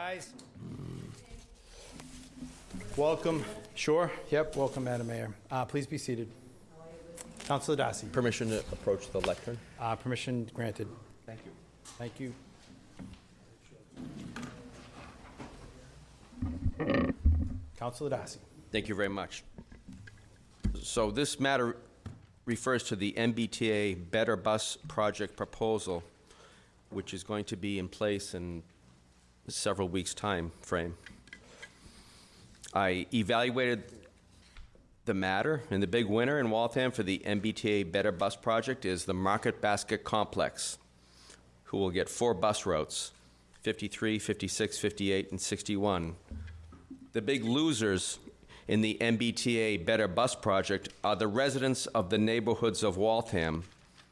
Rise. Welcome, sure, yep, welcome, Madam Mayor. Uh, Please be seated. Councilor Darcy, Permission to approach the lectern? uh, permission granted. Thank you. Thank you. Councilor Darcy. Thank you very much. So this matter refers to the MBTA Better Bus Project proposal, which is going to be in place in several weeks' time frame. I evaluated the matter, and the big winner in Waltham for the MBTA Better Bus Project is the Market Basket Complex, who will get four bus routes, 53, 56, 58, and 61. The big losers in the MBTA Better Bus Project are the residents of the neighborhoods of Waltham,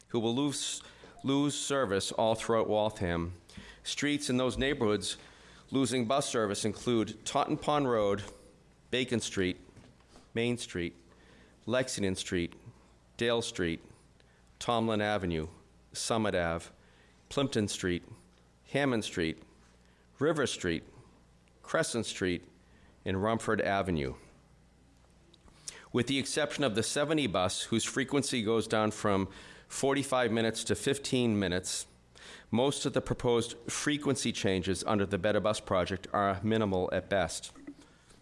who will lose, lose service all throughout Waltham. Streets in those neighborhoods losing bus service include Totten Pond Road, Bacon Street, Main Street, Lexington Street, Dale Street, Tomlin Avenue, Summit Ave, Plympton Street, Hammond Street, River Street, Crescent Street, and Rumford Avenue. With the exception of the 70 bus, whose frequency goes down from 45 minutes to 15 minutes, most of the proposed frequency changes under the Better Bus Project are minimal at best.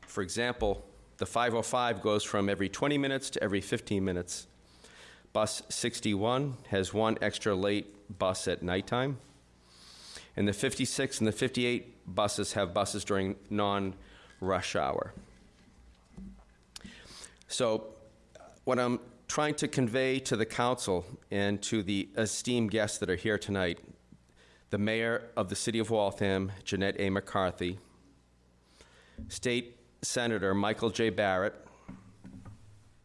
For example, the 505 goes from every 20 minutes to every 15 minutes. Bus 61 has one extra late bus at nighttime. And the 56 and the 58 buses have buses during non rush hour. So, what I'm trying to convey to the council and to the esteemed guests that are here tonight the mayor of the city of Waltham, Jeanette A. McCarthy, State Senator Michael J. Barrett,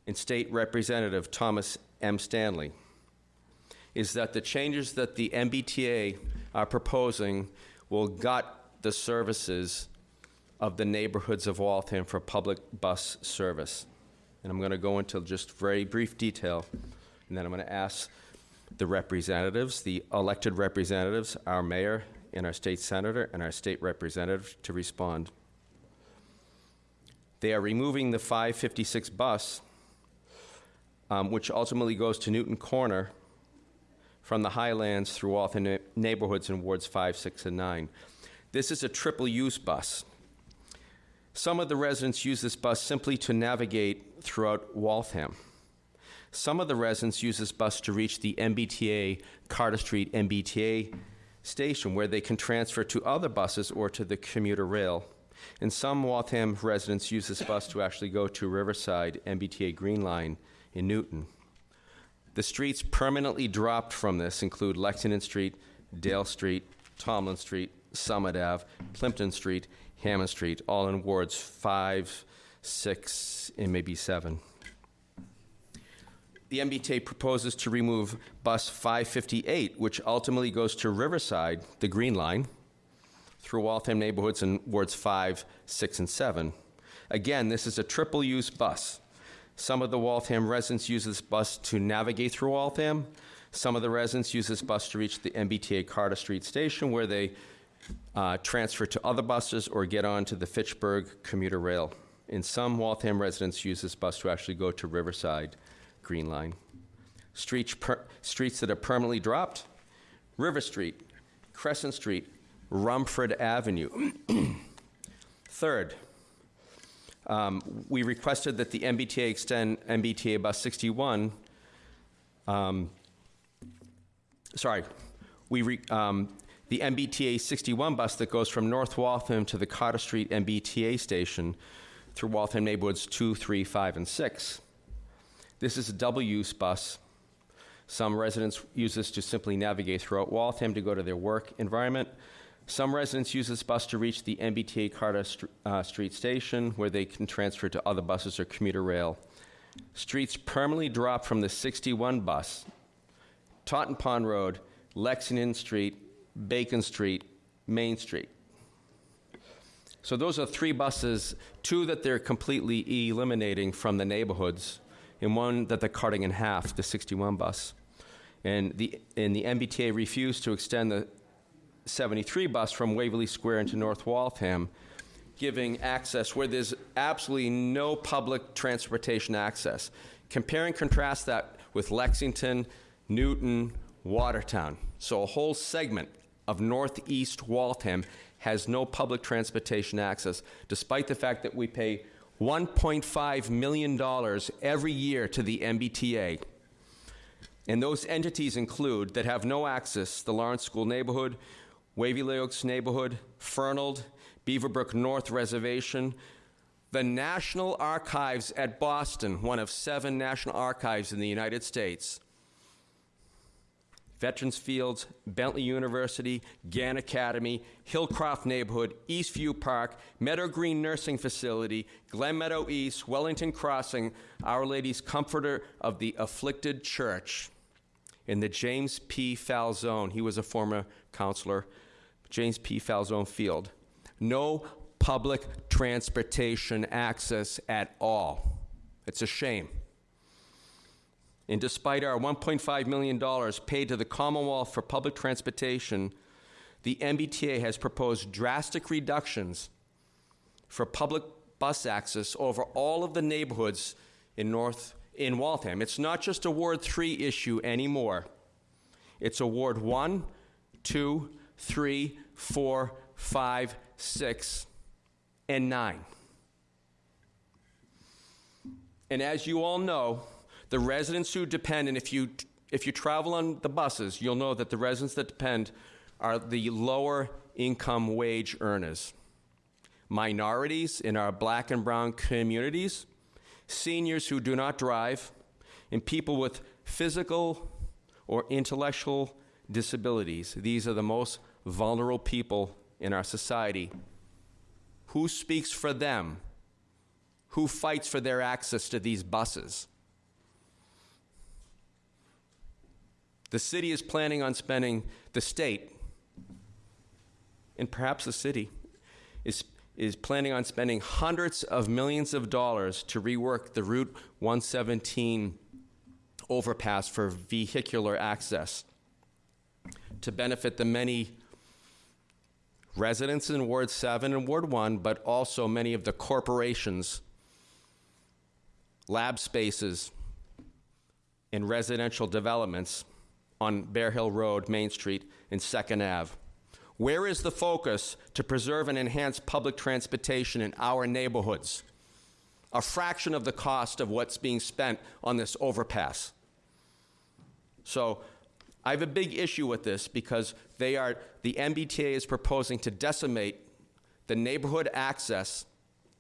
and State Representative Thomas M. Stanley, is that the changes that the MBTA are proposing will gut the services of the neighborhoods of Waltham for public bus service. And I'm going to go into just very brief detail, and then I'm going to ask the representatives, the elected representatives, our mayor and our state senator and our state representative to respond. They are removing the 556 bus, um, which ultimately goes to Newton Corner from the Highlands through Waltham ne- neighborhoods in wards 5, 6, and 9. This is a triple use bus. Some of the residents use this bus simply to navigate throughout Waltham. Some of the residents use this bus to reach the MBTA Carter Street MBTA station where they can transfer to other buses or to the commuter rail. And some Waltham residents use this bus to actually go to Riverside MBTA Green Line in Newton. The streets permanently dropped from this include Lexington Street, Dale Street, Tomlin Street, Summit Ave, Plympton Street, Hammond Street, all in wards 5, 6, and maybe 7. The MBTA proposes to remove bus 558, which ultimately goes to Riverside, the Green Line, through Waltham neighborhoods in wards 5, 6, and 7. Again, this is a triple use bus. Some of the Waltham residents use this bus to navigate through Waltham. Some of the residents use this bus to reach the MBTA Carter Street station where they uh, transfer to other buses or get onto the Fitchburg commuter rail. And some Waltham residents use this bus to actually go to Riverside Green Line. Streets, per, streets that are permanently dropped River Street, Crescent Street, Rumford Avenue. Third, um, we requested that the MBTA extend MBTA bus 61. Um, sorry, we re, um, the MBTA 61 bus that goes from North Waltham to the Carter Street MBTA station through Waltham neighborhoods 2, 3, 5, and 6. This is a double use bus. Some residents use this to simply navigate throughout Waltham to go to their work environment. Some residents use this bus to reach the MBTA Carter St- uh, Street station where they can transfer to other buses or commuter rail. Streets permanently drop from the 61 bus, Totten Pond Road, Lexington Street, Bacon Street, Main Street. So those are three buses, two that they're completely eliminating from the neighborhoods, and one that they're cutting in half, the 61 bus. And the, and the MBTA refused to extend the 73 bus from Waverly Square into North Waltham, giving access where there's absolutely no public transportation access. Compare and contrast that with Lexington, Newton, Watertown. So a whole segment of northeast Waltham has no public transportation access, despite the fact that we pay $1.5 million every year to the MBTA. And those entities include, that have no access, the Lawrence School Neighborhood, Waverly Oaks Neighborhood, Fernald, Beaverbrook North Reservation, the National Archives at Boston, one of seven national archives in the United States, Veterans Fields, Bentley University, Gann Academy, Hillcroft Neighborhood, Eastview Park, Meadow Green Nursing Facility, Glen Meadow East, Wellington Crossing, Our Lady's Comforter of the Afflicted Church, in the James P. Falzone, he was a former counselor, James P. Falzone Field. No public transportation access at all. It's a shame. And despite our $1.5 million paid to the Commonwealth for public transportation, the MBTA has proposed drastic reductions for public bus access over all of the neighborhoods in North in Waltham. It's not just a Ward 3 issue anymore. It's a Ward 1, 2, 3, 4, 5, 6, and 9. And as you all know, the residents who depend, and if you, if you travel on the buses, you'll know that the residents that depend are the lower income wage earners, minorities in our black and brown communities, seniors who do not drive, and people with physical or intellectual disabilities. These are the most vulnerable people in our society. Who speaks for them? Who fights for their access to these buses? The city is planning on spending, the state, and perhaps the city, is, is planning on spending hundreds of millions of dollars to rework the Route 117 overpass for vehicular access to benefit the many residents in Ward 7 and Ward 1, but also many of the corporations, lab spaces, and residential developments on Bear Hill Road, Main Street, and Second Ave. Where is the focus to preserve and enhance public transportation in our neighborhoods? A fraction of the cost of what's being spent on this overpass. So I have a big issue with this because they are, the MBTA is proposing to decimate the neighborhood access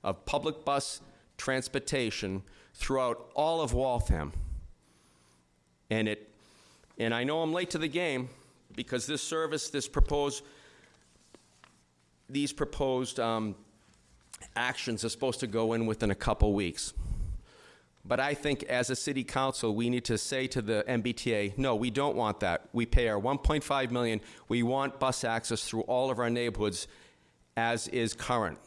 of public bus transportation throughout all of Waltham. And it, and I know I'm late to the game because this service, this proposed, these proposed um, actions are supposed to go in within a couple weeks. But I think as a city council, we need to say to the MBTA, no, we don't want that. We pay our 1.5 million. We want bus access through all of our neighborhoods as is current.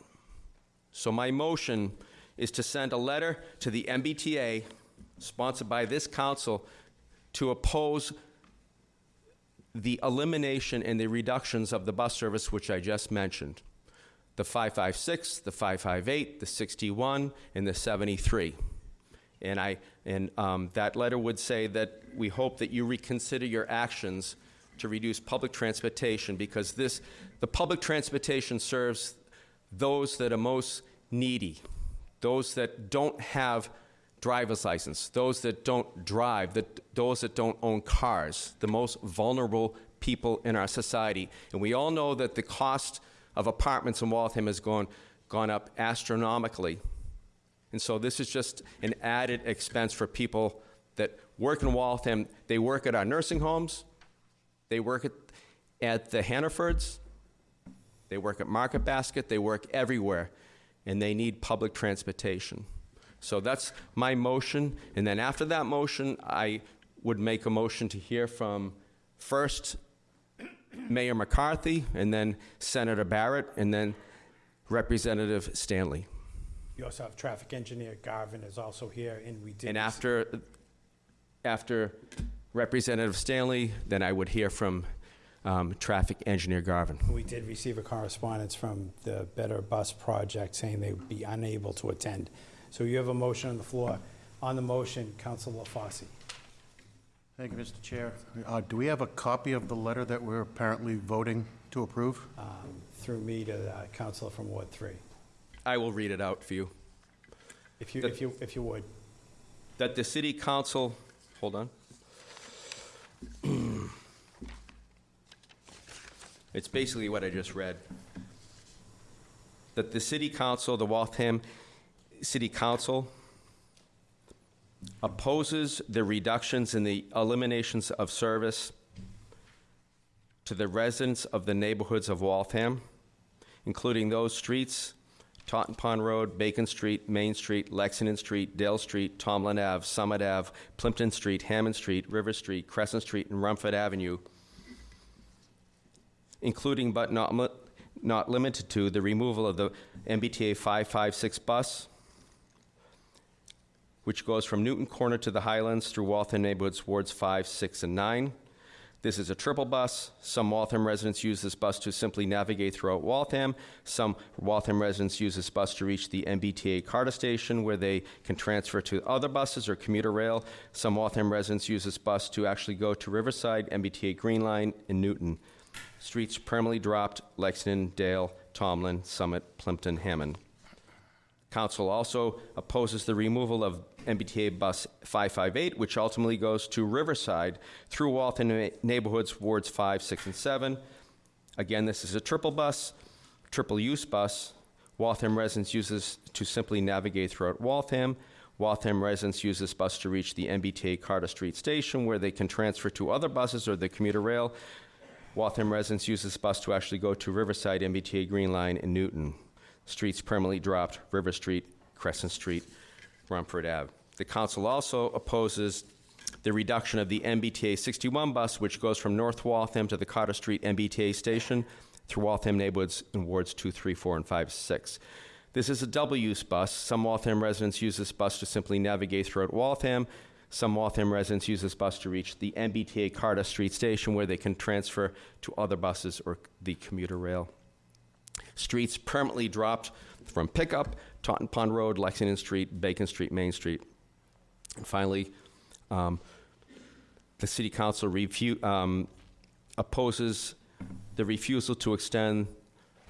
So my motion is to send a letter to the MBTA, sponsored by this council, to oppose the elimination and the reductions of the bus service which I just mentioned. The 556, the 558, the 61, and the 73. And, I, and um, that letter would say that we hope that you reconsider your actions to reduce public transportation because this, the public transportation serves those that are most needy, those that don't have driver's license, those that don't drive, those that don't own cars, the most vulnerable people in our society. And we all know that the cost of apartments in Waltham has gone, gone up astronomically. And so this is just an added expense for people that work in Waltham. They work at our nursing homes, they work at, at the Hannafords, they work at Market Basket, they work everywhere, and they need public transportation. So that's my motion. And then after that motion, I would make a motion to hear from first Mayor McCarthy, and then Senator Barrett, and then Representative Stanley. You also have traffic engineer Garvin is also here, and we did. And after, after Representative Stanley, then I would hear from um, traffic engineer Garvin. We did receive a correspondence from the Better Bus Project saying they would be unable to attend. So you have a motion on the floor. On the motion, Counsel LaFosse. Thank you, Mr. Chair. Uh, Do we have a copy of the letter that we're apparently voting to approve? um, through me to the Counselor from Ward 3. I will read it out for you. If you, The- if you, if you would. That the city council, hold on. It's basically what I just read. That the city council, the Waltham City Council, opposes the reductions in the eliminations of service to the residents of the neighborhoods of Waltham, including those streets, Totten Pond Road, Bacon Street, Main Street, Lexington Street, Dale Street, Tomlin Ave, Summit Ave, Plympton Street, Hammond Street, River Street, Crescent Street, and Rumford Avenue, including but not, not limited to the removal of the MBTA 556 bus, which goes from Newton Corner to the Highlands through Waltham neighborhoods, wards 5, 6, and 9. This is a triple bus. Some Waltham residents use this bus to simply navigate throughout Waltham. Some Waltham residents use this bus to reach the MBTA Carter station where they can transfer to other buses or commuter rail. Some Waltham residents use this bus to actually go to Riverside, MBTA Green Line, and Newton. Streets permanently dropped, Lexington, Dale, Tomlin, Summit, Plympton, Hammond. Council also opposes the removal of MBTA Bus 558, which ultimately goes to Riverside through Waltham neighborhoods, wards 5, 6, and 7. Again, this is a triple bus, triple-use bus. Waltham residents use this to simply navigate throughout Waltham. Waltham residents use this bus to reach the MBTA Carter Street Station, where they can transfer to other buses or the commuter rail. Waltham residents use this bus to actually go to Riverside, MBTA Green Line, and Newton. Streets permanently dropped, River Street, Crescent Street, Rumford Ave. The council also opposes the reduction of the MBTA 61 bus, which goes from North Waltham to the Carter Street MBTA station through Waltham neighborhoods in wards 2, 3, 4, and 5, 6. This is a double-use bus. Some Waltham residents use this bus to simply navigate throughout Waltham. Some Waltham residents use this bus to reach the MBTA Carter Street station where they can transfer to other buses or the commuter rail. Streets permanently dropped from Pickup, Totten Pond Road, Lexington Street, Bacon Street, Main Street. And finally, um, the city council refu- um, opposes the refusal to extend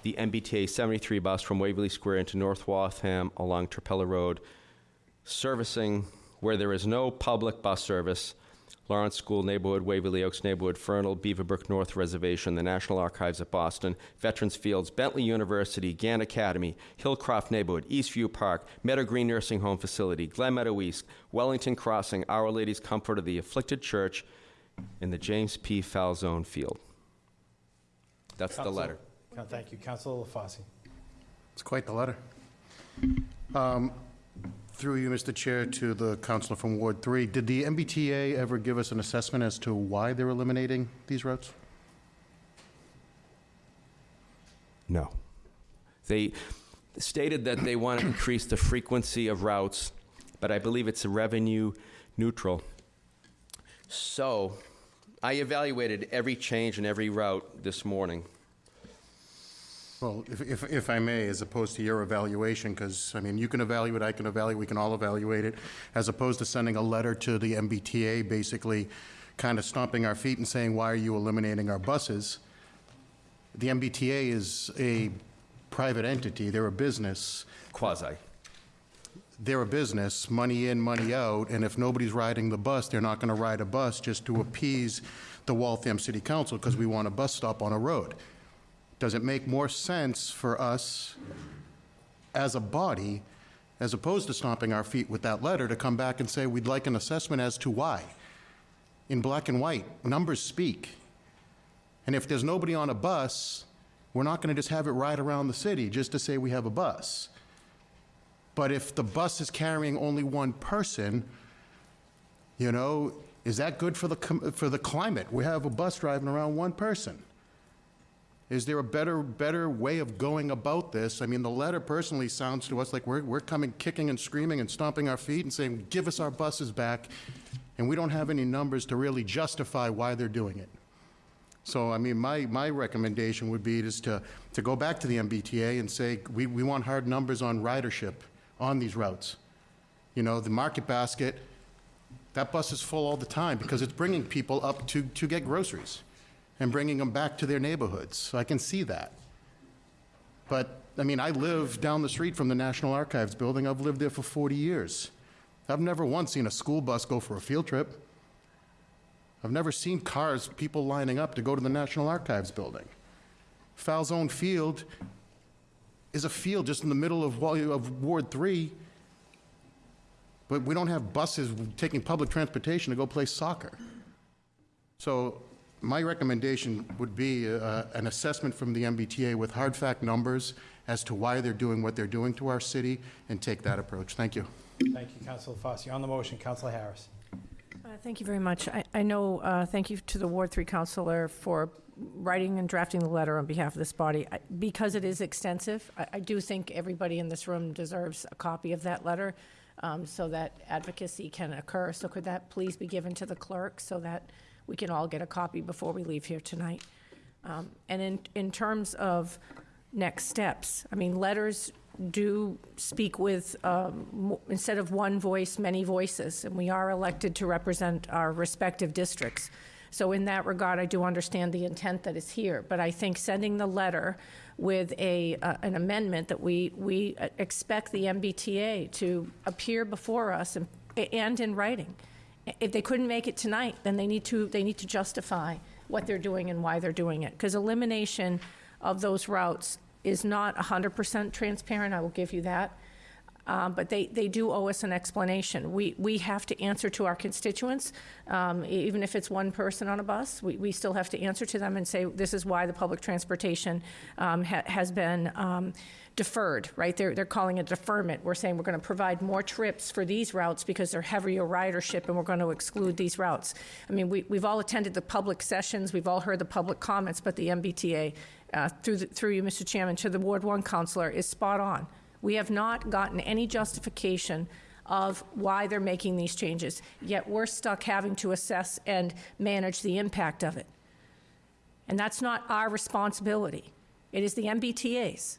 the MBTA 73 bus from Waverly Square into North Waltham along Trapelo Road, servicing where there is no public bus service, Lawrence School Neighborhood, Waverly Oaks Neighborhood, Fernald, Beaverbrook North Reservation, the National Archives at Boston, Veterans Fields, Bentley University, Gann Academy, Hillcroft Neighborhood, Eastview Park, Meadow Green Nursing Home Facility, Glen Meadow East, Wellington Crossing, Our Lady's Comfort of the Afflicted Church, and the James P. Falzone Field. That's the letter. Thank you. Counselor LaFosse. It's quite the letter. Um, Through you, Mr. Chair, to the counselor from Ward 3, did the MBTA ever give us an assessment as to why they're eliminating these routes? No. They stated that they want to increase the frequency of routes, but I believe it's revenue neutral. So I evaluated every change in every route this morning. Well, if- if if I may, as opposed to your evaluation, because, I mean, you can evaluate, I can evaluate, we can all evaluate it, as opposed to sending a letter to the MBTA, basically kind of stomping our feet and saying, why are you eliminating our buses? The MBTA is a private entity, they're a business. Quasi. they're a business, money in, money out, and if nobody's riding the bus, they're not going to ride a bus just to appease the Waltham City Council because we want a bus stop on a road. Does it make more sense for us as a body, as opposed to stomping our feet with that letter, to come back and say, we'd like an assessment as to why? In black and white, numbers speak. And if there's nobody on a bus, we're not going to just have it ride around the city just to say we have a bus. But if the bus is carrying only one person, you know, is that good for the, for the climate? We have a bus driving around one person. Is there a better, better way of going about this? I mean, the letter personally sounds to us like we're, we're coming kicking and screaming and stomping our feet and saying, give us our buses back, and we don't have any numbers to really justify why they're doing it. So, I mean, my, my recommendation would be is to, to go back to the MBTA and say, we, we want hard numbers on ridership on these routes. You know, the Market Basket, that bus is full all the time because it's bringing people up to, to get groceries and bringing them back to their neighborhoods. So I can see that. But, I mean, I live down the street from the National Archives building. I've lived there for 40 years. I've never once seen a school bus go for a field trip. I've never seen cars, people lining up to go to the National Archives building. Falzone Field is a field just in the middle of, of Ward 3, but we don't have buses taking public transportation to go play soccer. So my recommendation would be uh, an assessment from the MBTA with hard fact numbers as to why they're doing what they're doing to our city, and take that approach. Thank you. Thank you, Councilor Fosse. On the motion, Councilor Harris. Uh, Thank you very much. I- I know, uh, thank you to the Ward 3 Counselor for writing and drafting the letter on behalf of this body. I- Because it is extensive, I I do think everybody in this room deserves a copy of that letter um, so that advocacy can occur. So could that please be given to the clerk so that we can all get a copy before we leave here tonight? Um, And in, in terms of next steps, I mean, letters do speak with, um, instead of one voice, many voices, and we are elected to represent our respective districts. So in that regard, I do understand the intent that is here, but I think sending the letter with a, uh, an amendment that we, we expect the MBTA to appear before us and, and in writing. If they couldn't make it tonight, then they need to, they need to justify what they're doing and why they're doing it. Because elimination of those routes is not 100% transparent, I will give you that. Um, But they, they do owe us an explanation. We, we have to answer to our constituents, um, even if it's one person on a bus. We, we still have to answer to them and say, this is why the public transportation um, ha- has been um, deferred, right? They're, they're calling it deferment. We're saying we're going to provide more trips for these routes because they're heavier ridership, and we're going to exclude these routes. I mean, we, we've all attended the public sessions, we've all heard the public comments, but the MBTA, uh, through, the- through you, Mr. Chairman, to the Ward 1 counselor, is spot on. We have not gotten any justification of why they're making these changes, yet we're stuck having to assess and manage the impact of it. And that's not our responsibility. It is the MBTA's.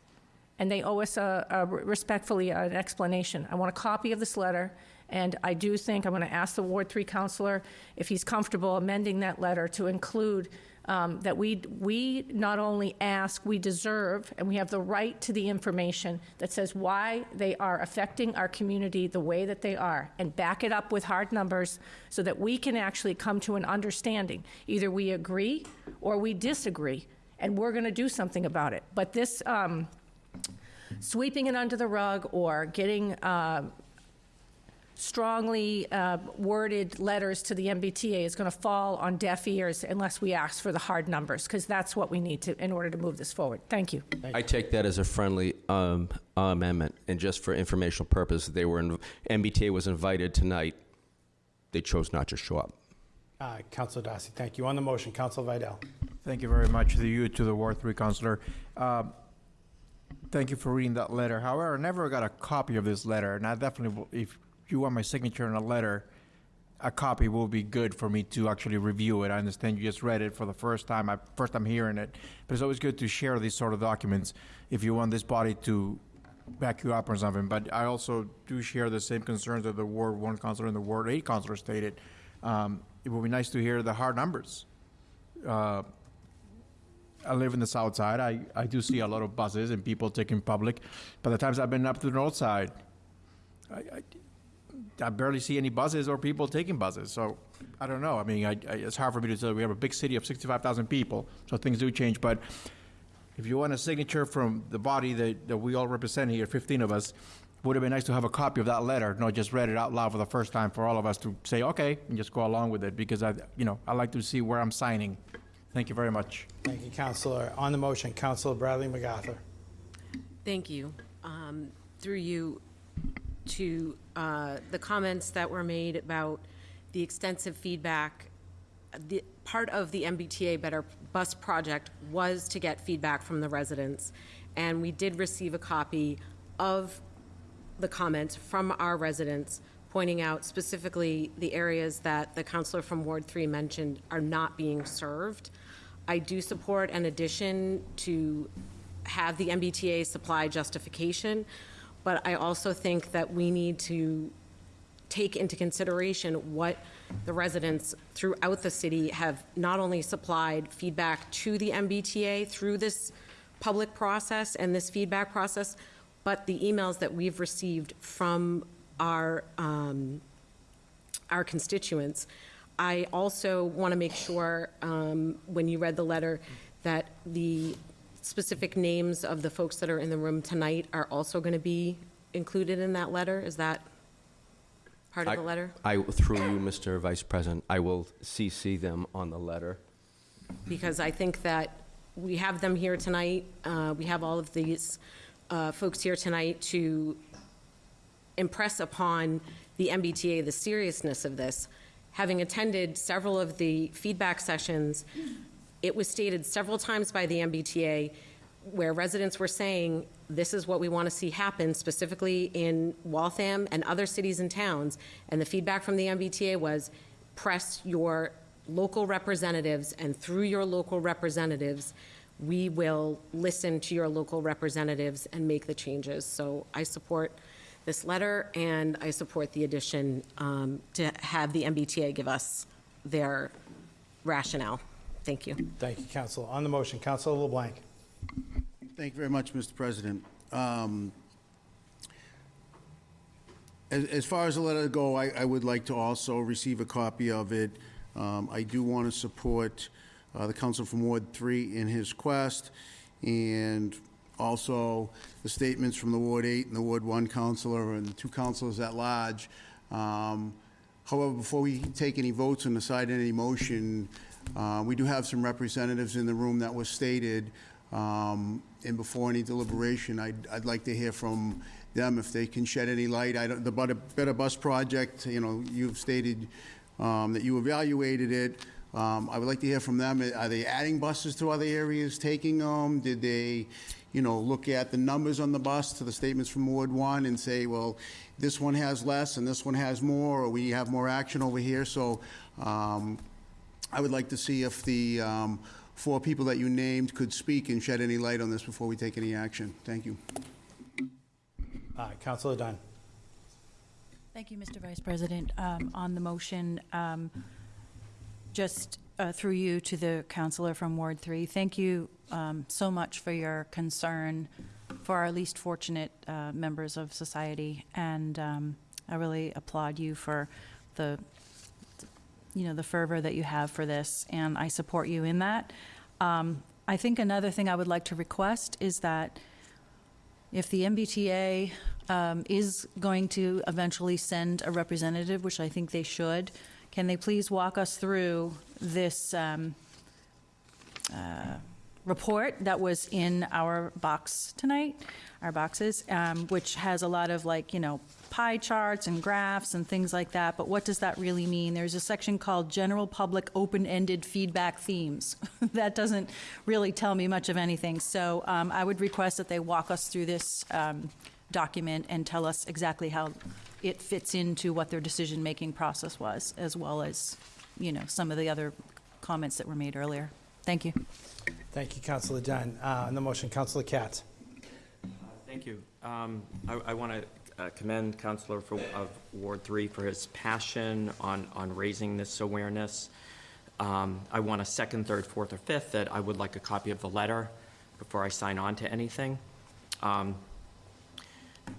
And they owe us a, a respectfully an explanation. I want a copy of this letter, and I do think I'm going to ask the Ward 3 counselor if he's comfortable amending that letter to include um, that we, we not only ask, we deserve, and we have the right to the information that says why they are affecting our community the way that they are, and back it up with hard numbers so that we can actually come to an understanding. Either we agree or we disagree, and we're going to do something about it. But this, um, sweeping it under the rug or getting uh, strongly uh, worded letters to the MBTA is going to fall on deaf ears unless we ask for the hard numbers, because that's what we need to, in order to move this forward. Thank you. I take that as a friendly um, amendment, and just for informational purpose, they were, in- MBTA was invited tonight. They chose not to show up. Uh, Councilor Darcy, thank you. On the motion, Councilor Vidal. Thank you very much to you, to the Ward Three Councilor. Um, Thank you for reading that letter. However, I never got a copy of this letter, and I definitely, will- if you want my signature on a letter, a copy will be good for me to actually review it. I understand you just read it for the first time, I, first time hearing it, but it's always good to share these sort of documents if you want this body to back you up or something. But I also do share the same concerns that the Ward One Counselor and the Ward Eight Counselor stated. Um, It would be nice to hear the hard numbers. Uh, I live in the south side. I, I do see a lot of buses and people taking public. By the times I've been up to the north side, I, I, I barely see any buses or people taking buses. So I don't know. I mean, I, I, it's hard for me to say. We have a big city of 65,000 people, so things do change. But if you want a signature from the body that, that we all represent here, 15 of us, would have been nice to have a copy of that letter, not just read it out loud for the first time for all of us to say, okay, and just go along with it because I, you know, I like to see where I'm signing. Thank you very much. Thank you, Councilor. On the motion, Councilor Bradley MacArthur. Thank you. Um, Through you to uh, the comments that were made about the extensive feedback. The, part of the MBTA Better Bus Project was to get feedback from the residents, and we did receive a copy of the comments from our residents, pointing out specifically the areas that the counselor from Ward 3 mentioned are not being served. I do support an addition to have the MBTA supply justification, but I also think that we need to take into consideration what the residents throughout the city have not only supplied feedback to the MBTA through this public process and this feedback process, but the emails that we've received from our, um, our constituents. I also want to make sure, um, when you read the letter, that the specific names of the folks that are in the room tonight are also going to be included in that letter? Is that part of I- the letter? I, through you, Mr. Vice President, I will CC them on the letter. because I think that we have them here tonight. uh, We have all of these uh, folks here tonight to impress upon the MBTA the seriousness of this. Having attended several of the feedback sessions, it was stated several times by the MBTA where residents were saying, this is what we want to see happen, specifically in Waltham and other cities and towns. And the feedback from the MBTA was, press your local representatives, and through your local representatives, we will listen to your local representatives and make the changes. So I support this letter, and I support the addition um, to have the MBTA give us their rationale. Thank you. Thank you, Council. On the motion, Counsel LeBlanc. Thank you very much, Mr. President. Um, As, as far as the letter go, I, I would like to also receive a copy of it. Um, I do want to support uh, the counsel from Ward Three in his quest, and also the statements from the Ward Eight and the Ward One councilor and the two councilors at large. Um, However, before we take any votes and decide any motion, uh, we do have some representatives in the room that was stated. um, And before any deliberation, I'd, I'd like to hear from them if they can shed any light. I don't, the Better, Bus Project, you know, you've stated um, that you evaluated it. Um, I would like to hear from them. Are they adding buses to other areas, taking them? Did they, you know, look at the numbers on the bus to the statements from Ward One and say, well, this one has less and this one has more, or we have more action over here? So um, I would like to see if the um, four people that you named could speak and shed any light on this before we take any action. Thank you. Uh, Counsel Dunn. Thank you, Mr. Vice President. Um, On the motion, um, just uh, through you to the counselor from Ward 3, thank you um, so much for your concern for our least fortunate uh, members of society. And um, I really applaud you for the, you know, the fervor that you have for this, and I support you in that. Um, I think another thing I would like to request is that if the MBTA um, is going to eventually send a representative, which I think they should, can they please walk us through this um, uh, report that was in our box tonight, our boxes, um, which has a lot of like, you know, pie charts and graphs and things like that, but what does that really mean? There's a section called General Public Open-Ended Feedback Themes. That doesn't really tell me much of anything, so um, I would request that they walk us through this um, document and tell us exactly how it fits into what their decision-making process was, as well as, you know, some of the other comments that were made earlier. Thank you. Thank you, Counsel Dunn. Uh, On the motion, Counsel Katz. Thank you. Um, I, I want to commend Counselor for, of Ward Three for his passion on, on raising this awareness. Um, I want a second, third, fourth, or fifth that I would like a copy of the letter before I sign on to anything. Um,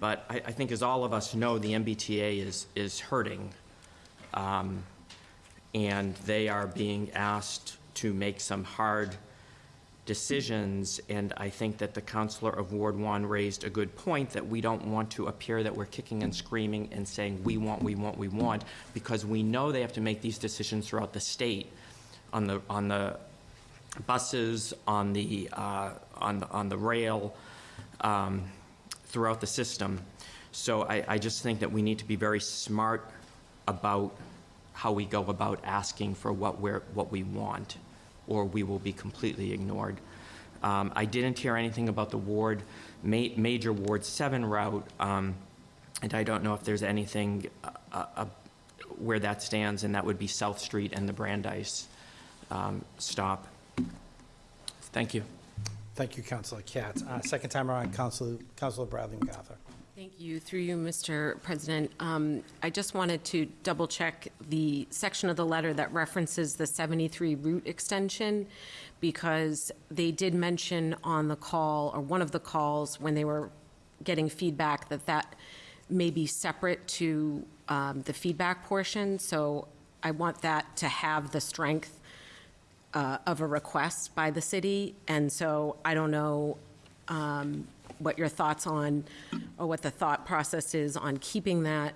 But I, I think as all of us know, the MBTA is, is hurting. Um, And they are being asked to make some hard decisions, and I think that the counselor of Ward One raised a good point, that we don't want to appear that we're kicking and screaming and saying, we want, we want, we want, because we know they have to make these decisions throughout the state on the, on the buses, on the, uh, on, the- on the rail, um, throughout the system. So I, I just think that we need to be very smart about how we go about asking for what we're, what we want, or we will be completely ignored. Um, I didn't hear anything about the ward, ma- major Ward 7 route, um, and I don't know if there's anything uh, uh, where that stands, and that would be South Street and the Brandeis um, stop. Thank you. Thank you, Councilor Katz. Uh, Second time around, Councilor Councilor Bradley MacArthur. Thank you. Through you, Mr. President, um, I just wanted to double-check the section of the letter that references the 73 route extension, because they did mention on the call, or one of the calls, when they were getting feedback, that that may be separate to um, the feedback portion. So I want that to have the strength uh, of a request by the city. And so I don't know um, what your thoughts on, or what the thought process is on keeping that,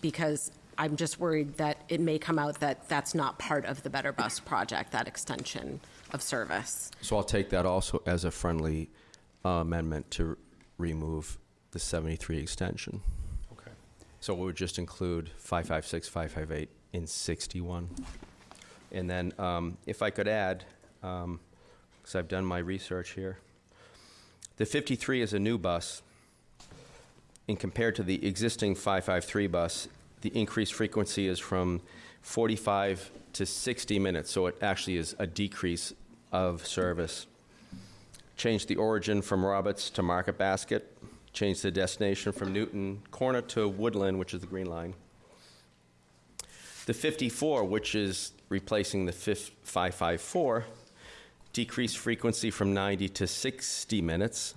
because I'm just worried that it may come out that that's not part of the Better Bus project, that extension of service. So I'll take that also as a friendly uh, amendment to remove the 73 extension. Okay. So we would just include 556, 558 in 61. And then um, if I could add, because I've done my research here, the 53 is a new bus. And compared to the existing 553 bus, the increased frequency is from 45 to 60 minutes, so it actually is a decrease of service. Change the origin from Roberts to Market Basket. Change the destination from Newton Corner to Woodland, which is the green line. The 54, which is replacing the 554, decreased frequency from 90 to 60 minutes,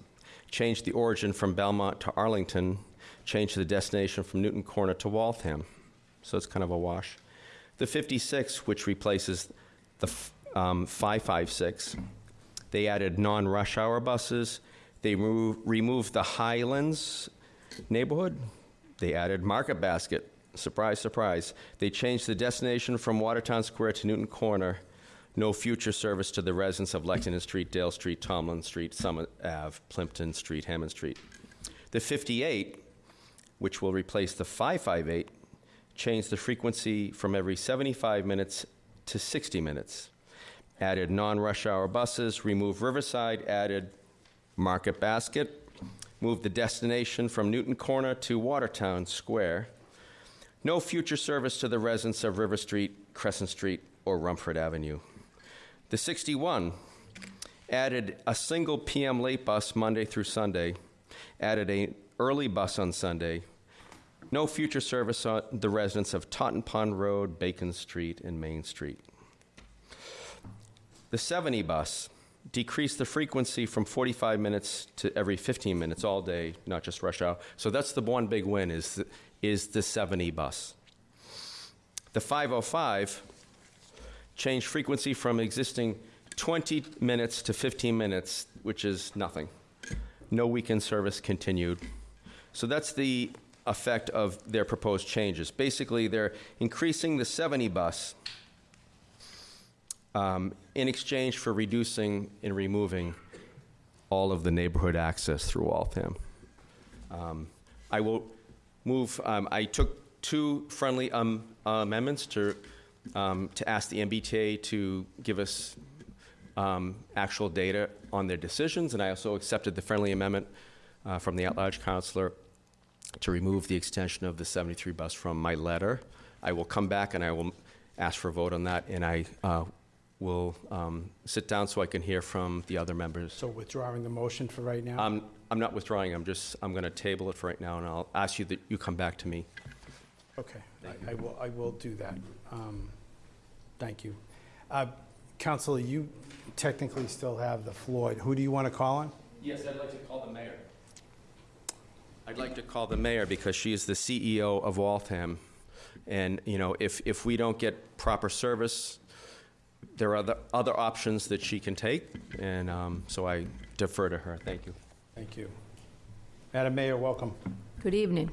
changed the origin from Belmont to Arlington, changed the destination from Newton Corner to Waltham. So it's kind of a wash. The 56, which replaces the um, 556, they added non rush hour buses. They remo- removed the Highlands neighborhood. They added Market Basket. Surprise, surprise. They changed the destination from Watertown Square to Newton Corner. No future service to the residents of Lexington Street, Dale Street, Tomlin Street, Summit Ave, Plympton Street, Hammond Street. The 58, which will replace the 558, changed the frequency from every 75 minutes to 60 minutes. Added non rush hour buses, removed Riverside, added Market Basket, moved the destination from Newton Corner to Watertown Square. No future service to the residents of River Street, Crescent Street, or Rumford Avenue. The 61 added a single PM late bus Monday through Sunday, added a early bus on Sunday. No future service on the residents of Totten Pond Road, Bacon Street, and Main Street. The 70 bus decreased the frequency from 45 minutes to every 15 minutes all day, not just rush hour. So that's the one big win is the, is the 70 bus. The 505 changed frequency from existing 20 minutes to 15 minutes, which is nothing. No weekend service continued. So that's the effect of their proposed changes. Basically, they're increasing the 70 bus um, in exchange for reducing and removing all of the neighborhood access through Waltham. Um, I will move, um, I took two friendly um, amendments to, um, to ask the MBTA to give us um, actual data on their decisions, and I also accepted the friendly amendment uh, from the at-large counselor to remove the extension of the 73 bus from my letter. I will come back and I will ask for a vote on that, and I uh, will um, sit down so I can hear from the other members. So withdrawing the motion for right now? I'm, I'm not withdrawing, I'm just, I'm going to table it for right now, and I'll ask you that you come back to me. Okay, I- I will, I will do that. Um, Thank you. Uh, Counselor, you technically still have the floor. Who do you want to call on? Yes, I'd like to call the mayor. I'd like to call the mayor because she is the CEO of Waltham. And, you know, if, if we don't get proper service, there are other, other options that she can take, and um, so I defer to her. Thank you. Thank you. Madam Mayor, welcome. Good evening.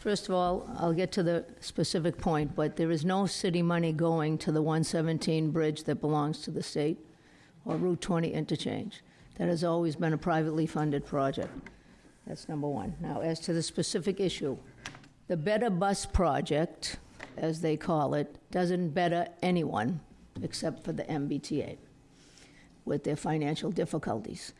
First of all, I'll get to the specific point, but there is no city money going to the 117 bridge that belongs to the state or Route 20 interchange. That has always been a privately funded project. That's number one. Now, as to the specific issue, the Better Bus Project, as they call it, doesn't better anyone except for the MBTA with their financial difficulties.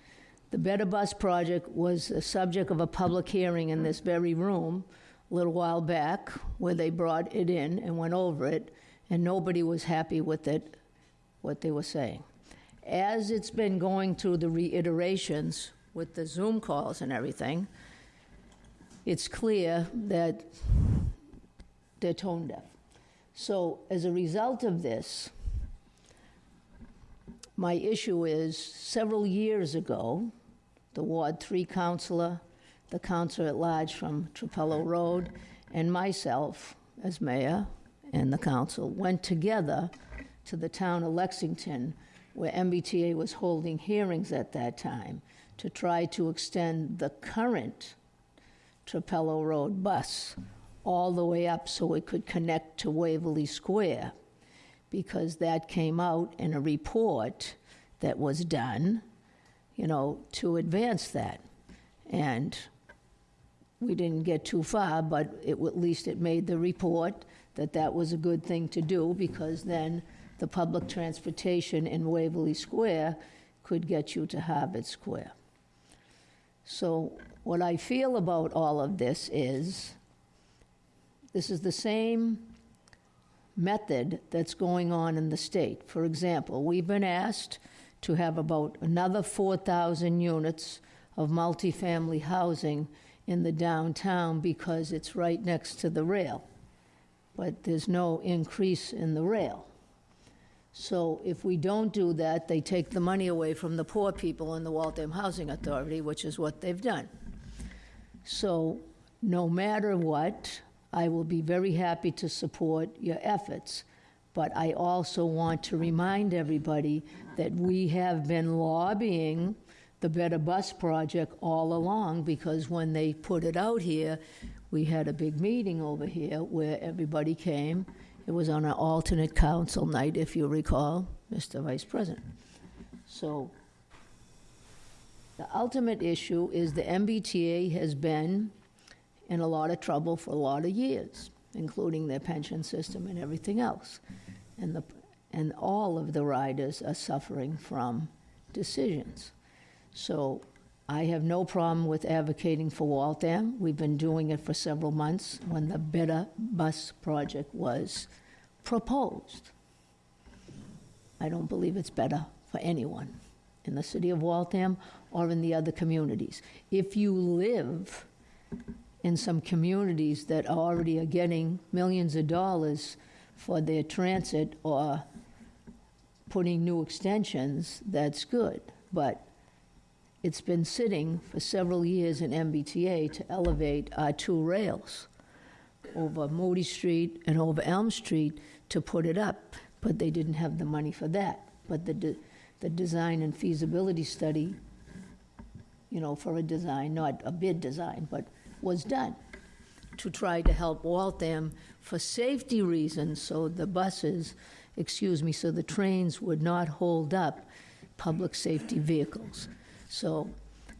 The Better Bus Project was the subject of a public hearing in this very room a little while back where they brought it in and went over it, and nobody was happy with it, what they were saying. as it's been going through the reiterations with the Zoom calls and everything, it's clear that they're tone deaf. So as a result of this, my issue is, several years ago, the Ward 3 counselor, the counselor at large from Trapelo Road, and myself, as mayor, and the council, went together to the town of Lexington, where MBTA was holding hearings at that time, to try to extend the current Trapelo Road bus all the way up so it could connect to Waverly Square, because that came out in a report that was done, you know, to advance that. And we didn't get too far, but it, at least it made the report that that was a good thing to do, because then the public transportation in Waverly Square could get you to Harvard Square. So what I feel about all of this is, this is the same method that's going on in the state. For example, we've been asked to have about another 4,000 units of multifamily housing in the downtown because it's right next to the rail. But there's no increase in the rail. So if we don't do that, they take the money away from the poor people in the Waltham Housing Authority, which is what they've done. So no matter what, I will be very happy to support your efforts. But I also want to remind everybody that we have been lobbying the Better Bus Project all along because when they put it out here, we had a big meeting over here where everybody came. It was on an alternate council night, if you recall, Mr. Vice President. So the ultimate issue is the MBTA has been in a lot of trouble for a lot of years, including their pension system and everything else. And, the, and all of the riders are suffering from decisions. So I have no problem with advocating for Waltham. We've been doing it for several months when the Better Bus Project was proposed. I don't believe it's better for anyone in the city of Waltham or in the other communities. If you live in some communities that already are getting millions of dollars for their transit or putting new extensions, that's good. But it's been sitting for several years in MBTA to elevate our two rails over Moody Street and over Elm Street to put it up, but they didn't have the money for that. But the, de- the design and feasibility study, you know, for a design, not a bid design, but was done to try to help Waltham for safety reasons, so the buses, excuse me, so the trains would not hold up public safety vehicles. So,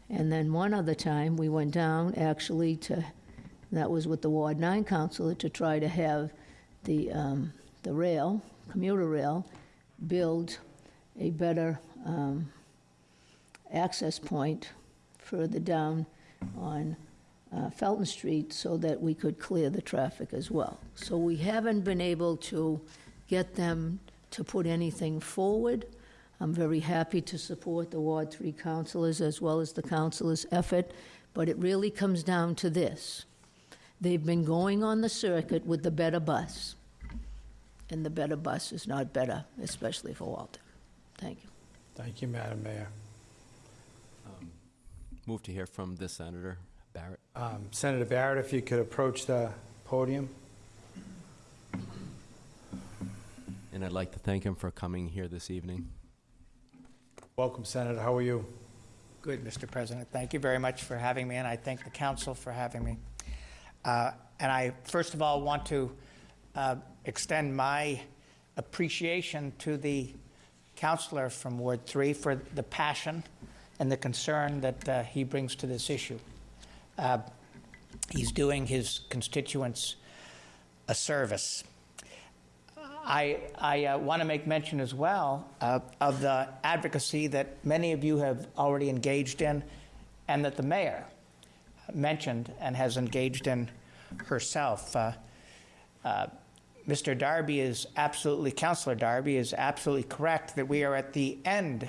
and then one other time, we went down actually to, that was with the Ward 9 councilor, to try to have the, um, the rail, commuter rail, build a better um, access point further down on uh, Felton Street so that we could clear the traffic as well. So we haven't been able to get them to put anything forward. I'm very happy to support the Ward 3 councilors as well as the councilors' effort, but it really comes down to this. They've been going on the circuit with the better bus, and the better bus is not better, especially for Walter. Thank you. Thank you, Madam Mayor. Move to hear from the Senator Barrett. Um, Senator Barrett, if you could approach the podium. And I'd like to thank him for coming here this evening. Welcome, Senator. How are you? Good, Mr. President. Thank you very much for having me, and I thank the council for having me. Uh, And I, first of all, want to uh, extend my appreciation to the counselor from Ward 3 for the passion and the concern that uh, he brings to this issue. Uh, He's doing his constituents a service. I, I uh, want to make mention as well uh, of the advocacy that many of you have already engaged in and that the mayor mentioned and has engaged in herself. Uh, uh, Mr. Darby is absolutely, Councilor Darby is absolutely correct that we are at the end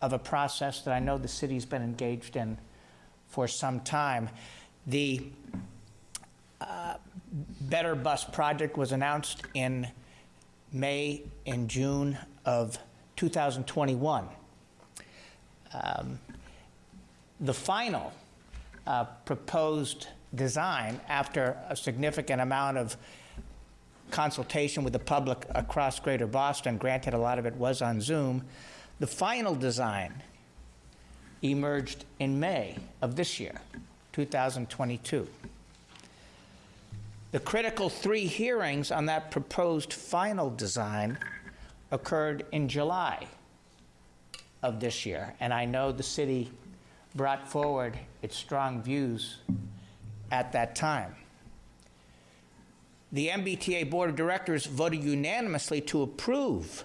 of a process that I know the city's been engaged in for some time. The uh, Better Bus project was announced in May and June of 2021. Um, The final uh, proposed design, after a significant amount of consultation with the public across Greater Boston, granted a lot of it was on Zoom, the final design emerged in May of this year, 2022. The critical three hearings on that proposed final design occurred in July of this year, and I know the city brought forward its strong views at that time. The MBTA Board of Directors voted unanimously to approve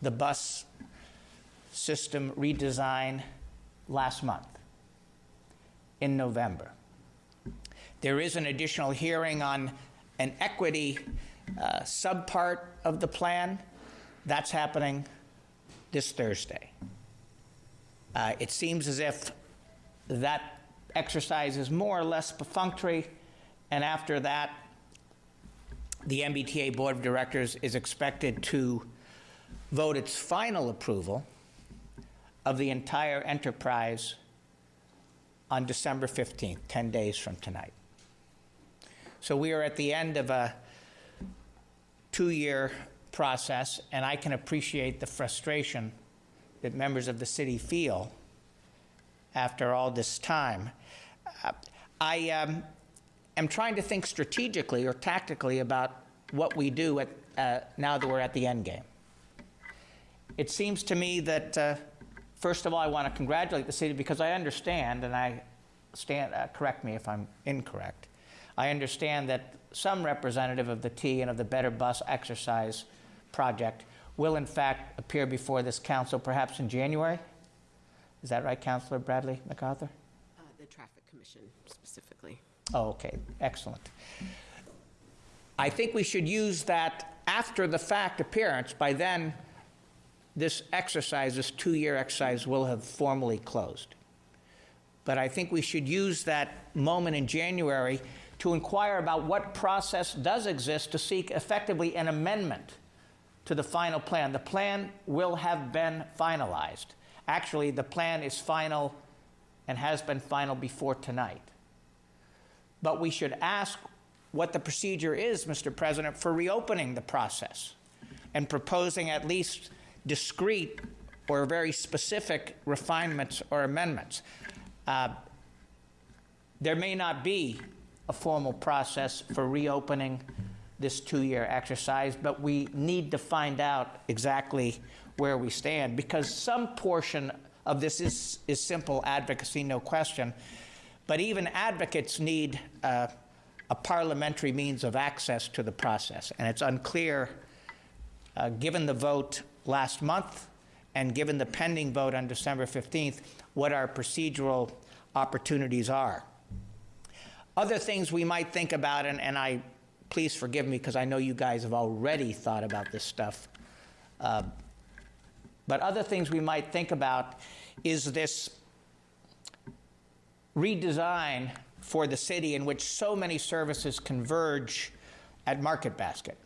the bus system redesign last month in November. There is an additional hearing on an equity uh, subpart of the plan. That's happening this Thursday. Uh, it seems as if that exercise is more or less perfunctory, and after that, the MBTA Board of Directors is expected to vote its final approval of the entire enterprise on December 15th, 10 days from tonight. So we are at the end of a two-year process, and I can appreciate the frustration that members of the city feel after all this time. Uh, I um, am trying to think strategically or tactically about what we do at, uh, now that we're at the end game. It seems to me that, uh, first of all, I want to congratulate the city because I understand, and I stand, uh, correct me if I'm incorrect, I understand that some representative of the T and of the Better Bus Exercise project will in fact appear before this council perhaps in January? Is that right, Councilor Bradley MacArthur? Uh, The Traffic Commission specifically. Oh, okay, excellent. I think we should use that after the fact appearance. By then, this exercise, this two-year exercise, will have formally closed. But I think we should use that moment in January to inquire about what process does exist to seek effectively an amendment to the final plan. The plan will have been finalized. Actually, the plan is final and has been final before tonight. But we should ask what the procedure is, Mr. President, for reopening the process and proposing at least discrete or very specific refinements or amendments. Uh, there may not be a formal process for reopening this two-year exercise, but we need to find out exactly where we stand because some portion of this is, is simple advocacy, no question. But even advocates need uh, a parliamentary means of access to the process. And it's unclear, uh, given the vote last month and given the pending vote on December 15th, what our procedural opportunities are. Other things we might think about, and, and I please forgive me because I know you guys have already thought about this stuff. Uh, but other things we might think about is this redesign for the city in which so many services converge at Market Basket.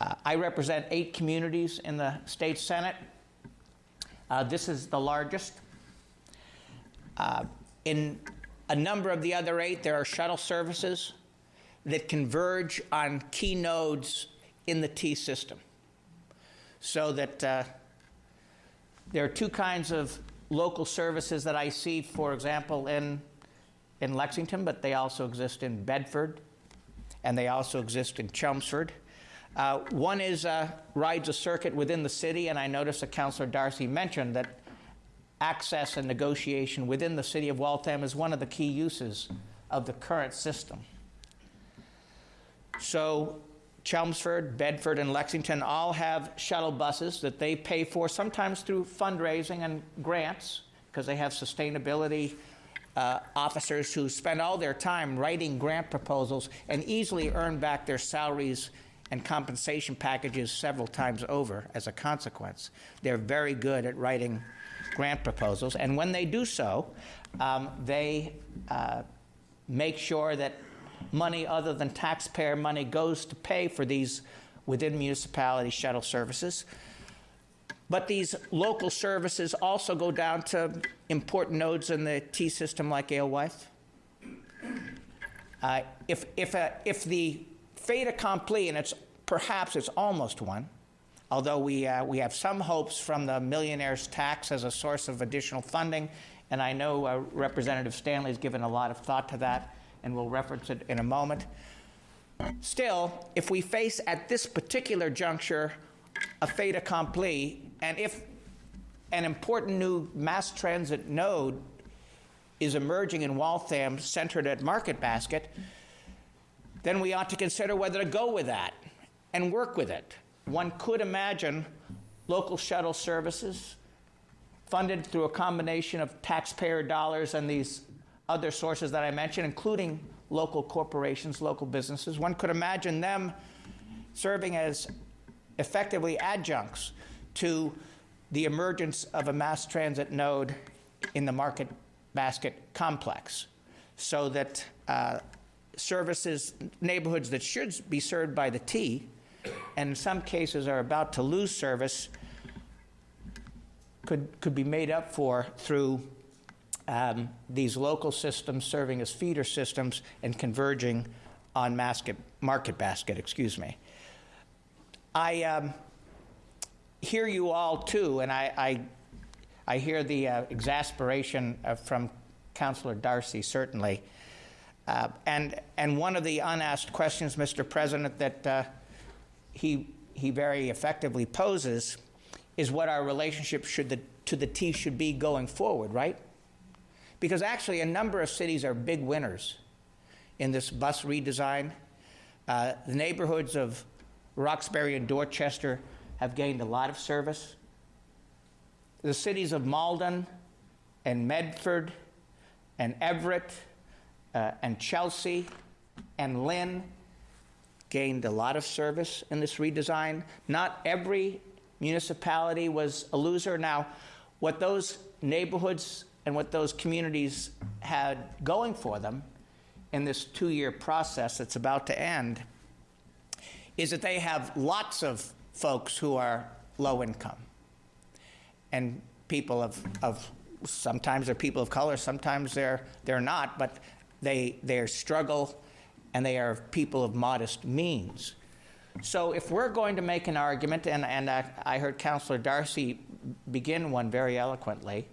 Uh, I represent eight communities in the state senate. Uh, this is the largest. Uh, in a number of the other eight, there are shuttle services that converge on key nodes in the T system. So that uh, there are two kinds of local services that I see, for example, in, in Lexington, but they also exist in Bedford, and they also exist in Chelmsford. Uh, one is uh, rides a circuit within the city, and I noticed that Councilor Darcy mentioned that access and negotiation within the city of Waltham is one of the key uses of the current system. So Chelmsford, Bedford, and Lexington all have shuttle buses that they pay for, sometimes through fundraising and grants, because they have sustainability uh, officers who spend all their time writing grant proposals and easily earn back their salaries and compensation packages several times over as a consequence. They're very good at writing grant proposals, and when they do so, um, they uh, make sure that money other than taxpayer money goes to pay for these within municipality shuttle services. But these local services also go down to important nodes in the T system like Alewife. Uh, if, if, a, if the fait accompli, and it's perhaps it's almost one, although we, uh, we have some hopes from the millionaire's tax as a source of additional funding, and I know uh, Representative Stanley has given a lot of thought to that, and we'll reference it in a moment. Still, if we face at this particular juncture a fait accompli, and if an important new mass transit node is emerging in Waltham centered at Market Basket, then we ought to consider whether to go with that and work with it. One could imagine local shuttle services funded through a combination of taxpayer dollars and these other sources that I mentioned, including local corporations, local businesses. One could imagine them serving as effectively adjuncts to the emergence of a mass transit node in the market basket complex so that uh, services, neighborhoods that should be served by the T, and in some cases are about to lose service, could, could be made up for through um, these local systems serving as feeder systems and converging on market basket, excuse me. I um, hear you all too, and I, I, I hear the uh, exasperation uh, from Councillor Darcy, certainly. Uh, and, and one of the unasked questions, Mr. President, that uh, he, he very effectively poses is what our relationship should the, to the T should be going forward, right? Because actually, a number of cities are big winners in this bus redesign. Uh, the neighborhoods of Roxbury and Dorchester have gained a lot of service. The cities of Malden and Medford and Everett uh, and Chelsea and Lynn gained a lot of service in this redesign. Not every municipality was a loser. Now, what those neighborhoods and what those communities had going for them in this two year process that's about to end is that they have lots of folks who are low income and people of, of sometimes they're people of color, sometimes they're, they're not, but they, they struggle and they are people of modest means. So if we're going to make an argument, and, and I, I heard Councillor Darcy begin one very eloquently,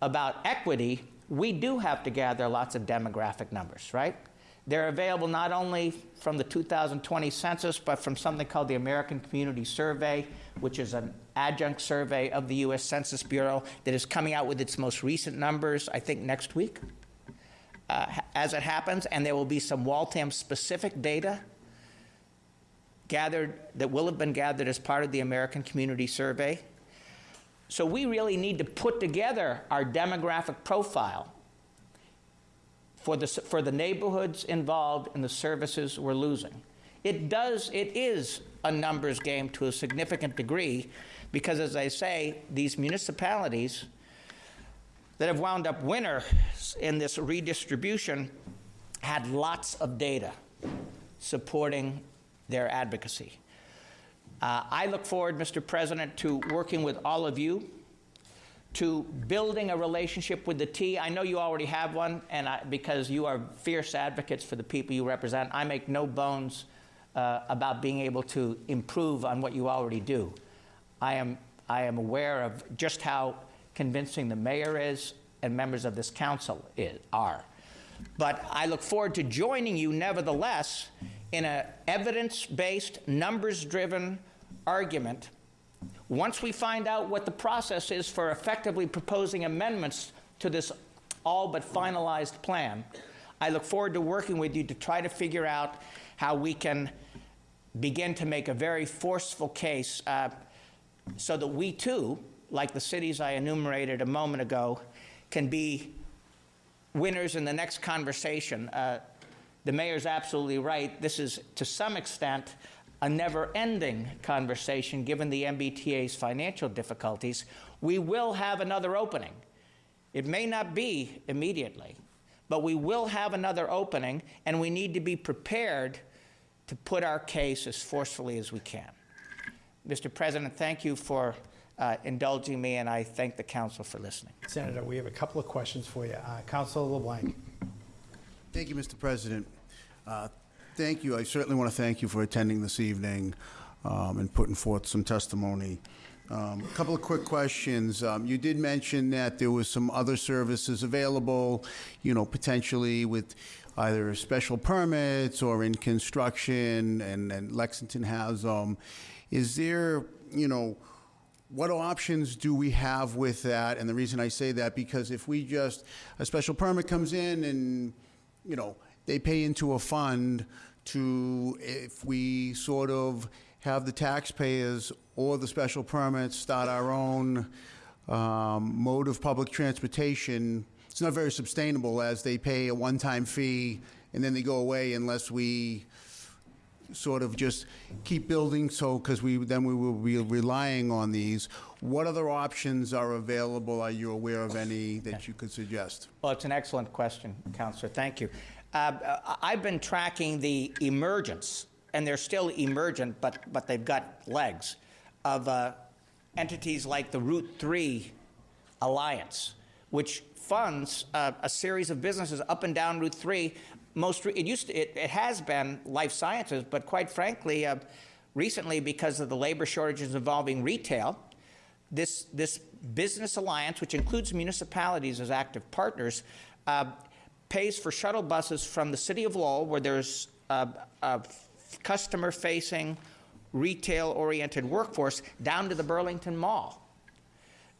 about equity, we do have to gather lots of demographic numbers, right? They're available not only from the 2020 census, but from something called the American Community Survey, which is an adjunct survey of the U.S. Census Bureau that is coming out with its most recent numbers, I think, next week, uh, as it happens. And there will be some Waltham specific data gathered that will have been gathered as part of the American Community Survey. So we really need to put together our demographic profile for the, for the neighborhoods involved in the services we're losing. It does, it is a numbers game to a significant degree because, as I say, these municipalities that have wound up winners in this redistribution had lots of data supporting their advocacy. Uh, I look forward, Mr. President, to working with all of you to building a relationship with the T. I know you already have one, and I, because you are fierce advocates for the people you represent, I make no bones uh, about being able to improve on what you already do. I am, I am aware of just how convincing the mayor is and members of this council is, are. But I look forward to joining you, nevertheless, in an evidence based, numbers driven argument once we find out what the process is for effectively proposing amendments to this all but finalized plan, I look forward to working with you to try to figure out how we can begin to make a very forceful case uh, so that we too, like the cities I enumerated a moment ago, can be winners in the next conversation. Uh, The mayor's absolutely right. This is, to some extent, a never-ending conversation, given the MBTA's financial difficulties. We will have another opening. It may not be immediately, but we will have another opening, and we need to be prepared to put our case as forcefully as we can. Mr. President, thank you for uh, indulging me, and I thank the council for listening. Senator, we have a couple of questions for you. Uh, Councilor LeBlanc. Thank you, Mr. President. Uh, Thank you. I certainly want to thank you for attending this evening um, and putting forth some testimony. Um, A couple of quick questions. Um, You did mention that there was some other services available, you know, potentially with either special permits or in construction, and and Lexington has them. Is there, you know, what options do we have with that? And the reason I say that, because if we just, a special permit comes in and, you know, they pay into a fund to, if we sort of have the taxpayers or the special permits start our own um, mode of public transportation, it's not very sustainable as they pay a one-time fee and then they go away unless we sort of just keep building, so, because we, then we will be relying on these. What other options are available? Are you aware of any that you could suggest? Well, it's an excellent question, Counselor. Thank you. Uh, I've been tracking the emergence, and they're still emergent, but, but they've got legs, of uh, entities like the Route 3 Alliance, which funds uh, a series of businesses up and down Route 3. Most, it used to, it, it has been life sciences, but quite frankly, uh, recently, because of the labor shortages involving retail, this, this business alliance, which includes municipalities as active partners, uh, pays for shuttle buses from the city of Lowell, where there's a, a customer-facing, retail-oriented workforce, down to the Burlington Mall.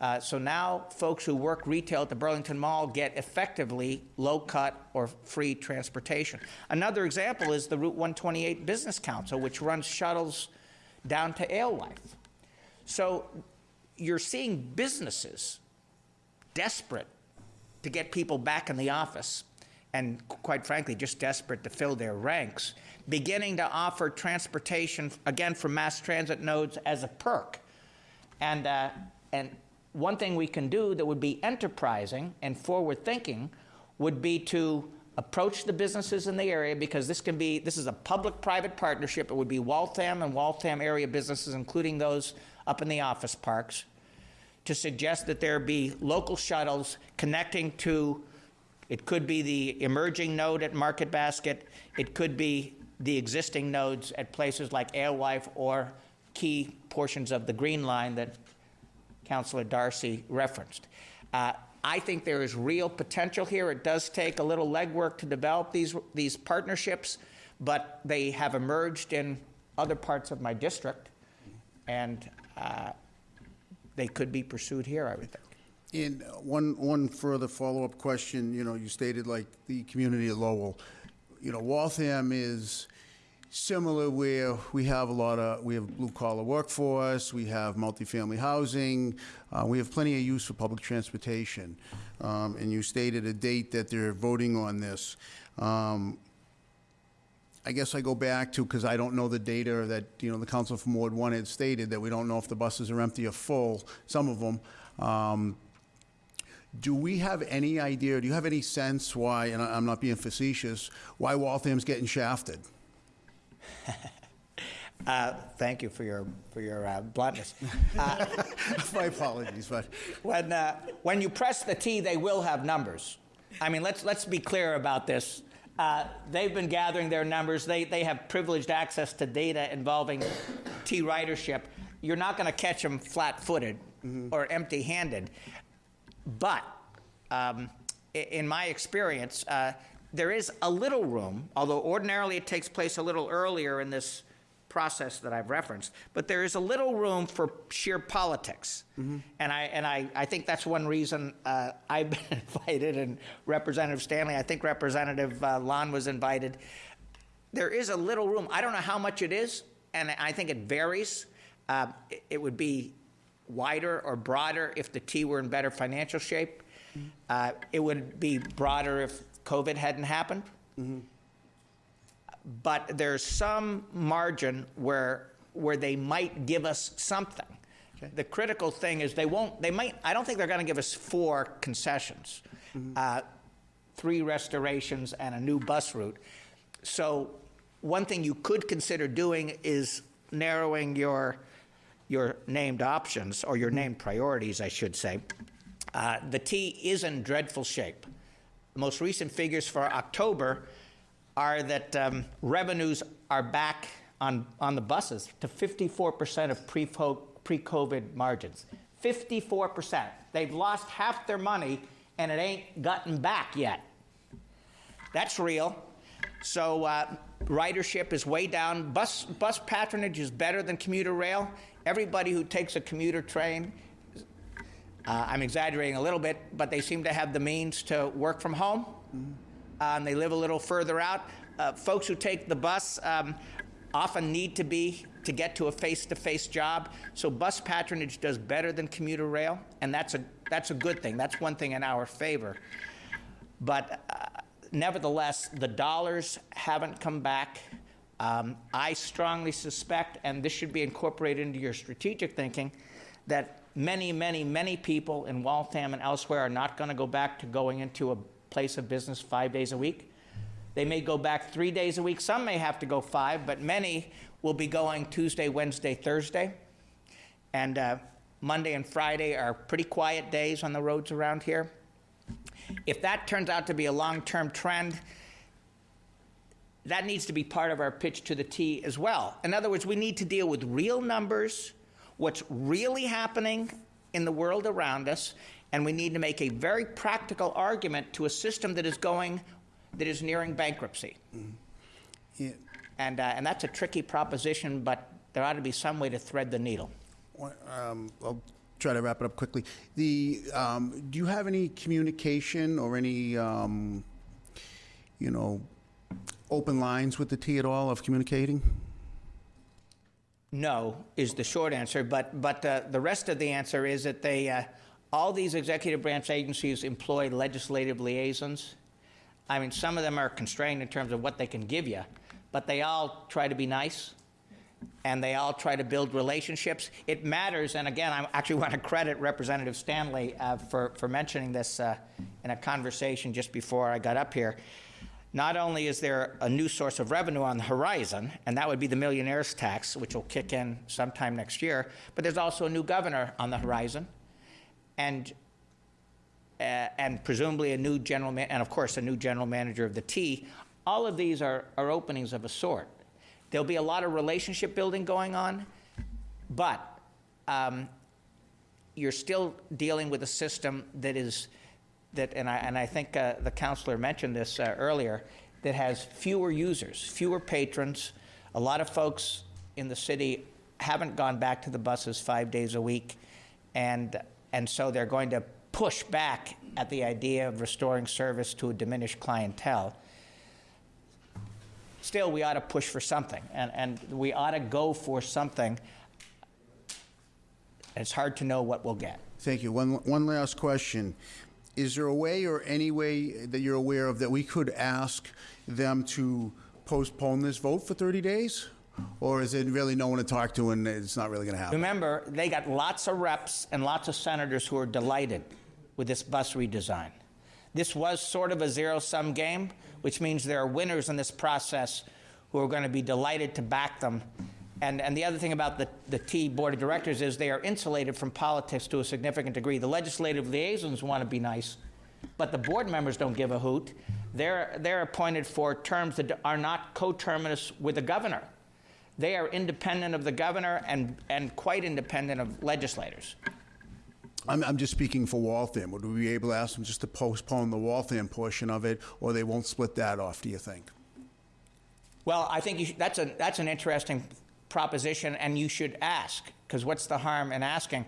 Uh, so now folks who work retail at the Burlington Mall get effectively low-cut or free transportation. Another example is the Route 128 Business Council, which runs shuttles down to Alewife. So you're seeing businesses desperate to get people back in the office and quite frankly just desperate to fill their ranks beginning to offer transportation again from mass transit nodes as a perk and uh, and one thing we can do that would be enterprising and forward thinking would be to approach the businesses in the area because this can be this is a public private partnership. It would be Waltham and Waltham area businesses including those up in the office parks to suggest that there be local shuttles connecting to, it could be the emerging node at Market Basket, it could be the existing nodes at places like Alewife or key portions of the Green Line that Councilor Darcy referenced. Uh, I think there is real potential here. It does take a little legwork to develop these, these partnerships, but they have emerged in other parts of my district, and uh, they could be pursued here, I would think. And one, one further follow-up question, you know, you stated like the community of Lowell. You know, Waltham is similar where we have a lot of, we have blue-collar workforce, we have multifamily housing, uh, we have plenty of use for public transportation. Um, and you stated a date that they're voting on this. Um, I guess I go back to, because I don't know the data that, you know, the council from Ward One had stated, that we don't know if the buses are empty or full, some of them. Um, Do we have any idea, do you have any sense why, and I- I'm not being facetious, why Waltham's getting shafted? Uh, Thank you for your, for your uh, bluntness. My apologies, but, When, uh, when you press the T, they will have numbers. I mean, let's, let's be clear about this. Uh, They've been gathering their numbers. They, they have privileged access to data involving T ridership. You're not going to catch them flat-footed or empty-handed. But um, in my experience, uh, there is a little room, although ordinarily it takes place a little earlier in this process that I've referenced, but there is a little room for sheer politics. And I, and I, I think that's one reason uh, I've been invited, and Representative Stanley, I think Representative uh, Lawn was invited. There is a little room. I don't know how much it is, and I think it varies. Uh, it- It would be wider or broader if the T were in better financial shape. Uh, It would be broader if COVID hadn't happened. But there's some margin where, where they might give us something. The critical thing is they won't, they might, I don't think they're going to give us four concessions, uh, three restorations and a new bus route. So one thing you could consider doing is narrowing your, your named options, or your named priorities, I should say. Uh, The T is in dreadful shape. The most recent figures for October are that um, revenues are back on, on the buses to 54% of pre- pre-COVID margins. 54%. They've lost half their money, and it ain't gotten back yet. That's real. So uh, ridership is way down. Bus, bus patronage is better than commuter rail. Everybody who takes a commuter train, uh, I'm exaggerating a little bit, but they seem to have the means to work from home. Uh, and they live a little further out. Uh, folks who take the bus um, often need to be to get to a face-to-face job. So bus patronage does better than commuter rail, and that's a that's a good thing. That's one thing in our favor. But uh, nevertheless, the dollars haven't come back. Um, I strongly suspect, and this should be incorporated into your strategic thinking, that many, many, many people in Waltham and elsewhere are not going to go back to going into a place of business five days a week. They may go back three days a week. Some may have to go five, but many will be going Tuesday, Wednesday, Thursday. And uh, Monday and Friday are pretty quiet days on the roads around here. If that turns out to be a long term trend, that needs to be part of our pitch to the T as well. In other words, we need to deal with real numbers, what's really happening in the world around us, and we need to make a very practical argument to a system that is going, that is nearing bankruptcy. Yeah, And, uh, and that's a tricky proposition, but there ought to be some way to thread the needle. Um, I'll try to wrap it up quickly. The, um, do you have any communication or any, um, you know, open lines with the T at all of communicating? No is the short answer, but, but uh, the rest of the answer is that they, uh, all these executive branch agencies employ legislative liaisons. I mean, some of them are constrained in terms of what they can give you, but they all try to be nice and they all try to build relationships. It matters, and again, I actually want to credit Representative Stanley uh, for, for mentioning this uh, in a conversation just before I got up here. Not only is there a new source of revenue on the horizon, and that would be the millionaire's tax, which will kick in sometime next year, but there's also a new governor on the horizon, and uh, and presumably a new general, ma- and of course a new general manager of the T. All of these are, are openings of a sort. There'll be a lot of relationship building going on, but um, you're still dealing with a system that is that, and I, and I think uh, the counselor mentioned this uh, earlier, that has fewer users, fewer patrons. A lot of folks in the city haven't gone back to the buses five days a week, and, and so they're going to push back at the idea of restoring service to a diminished clientele. Still, we ought to push for something, and, and we ought to go for something. It's hard to know what we'll get. Thank you. One, one last question. Is there a way or any way that you're aware of that we could ask them to postpone this vote for 30 days? Or is it really no one to talk to and it's not really going to happen? Remember, they got lots of reps and lots of senators who are delighted with this bus redesign. This was sort of a zero sum game, which means there are winners in this process who are going to be delighted to back them. And, and the other thing about the, the T board of directors is they are insulated from politics to a significant degree. The legislative liaisons want to be nice, but the board members don't give a hoot. They're, they're appointed for terms that are not coterminous with the governor. They are independent of the governor and, and quite independent of legislators. I'm, I'm just speaking for Waltham. Would we be able to ask them just to postpone the Waltham portion of it, or they won't split that off, do you think? Well, I think that's, a, that's an interesting proposition, and you should ask, because what's the harm in asking?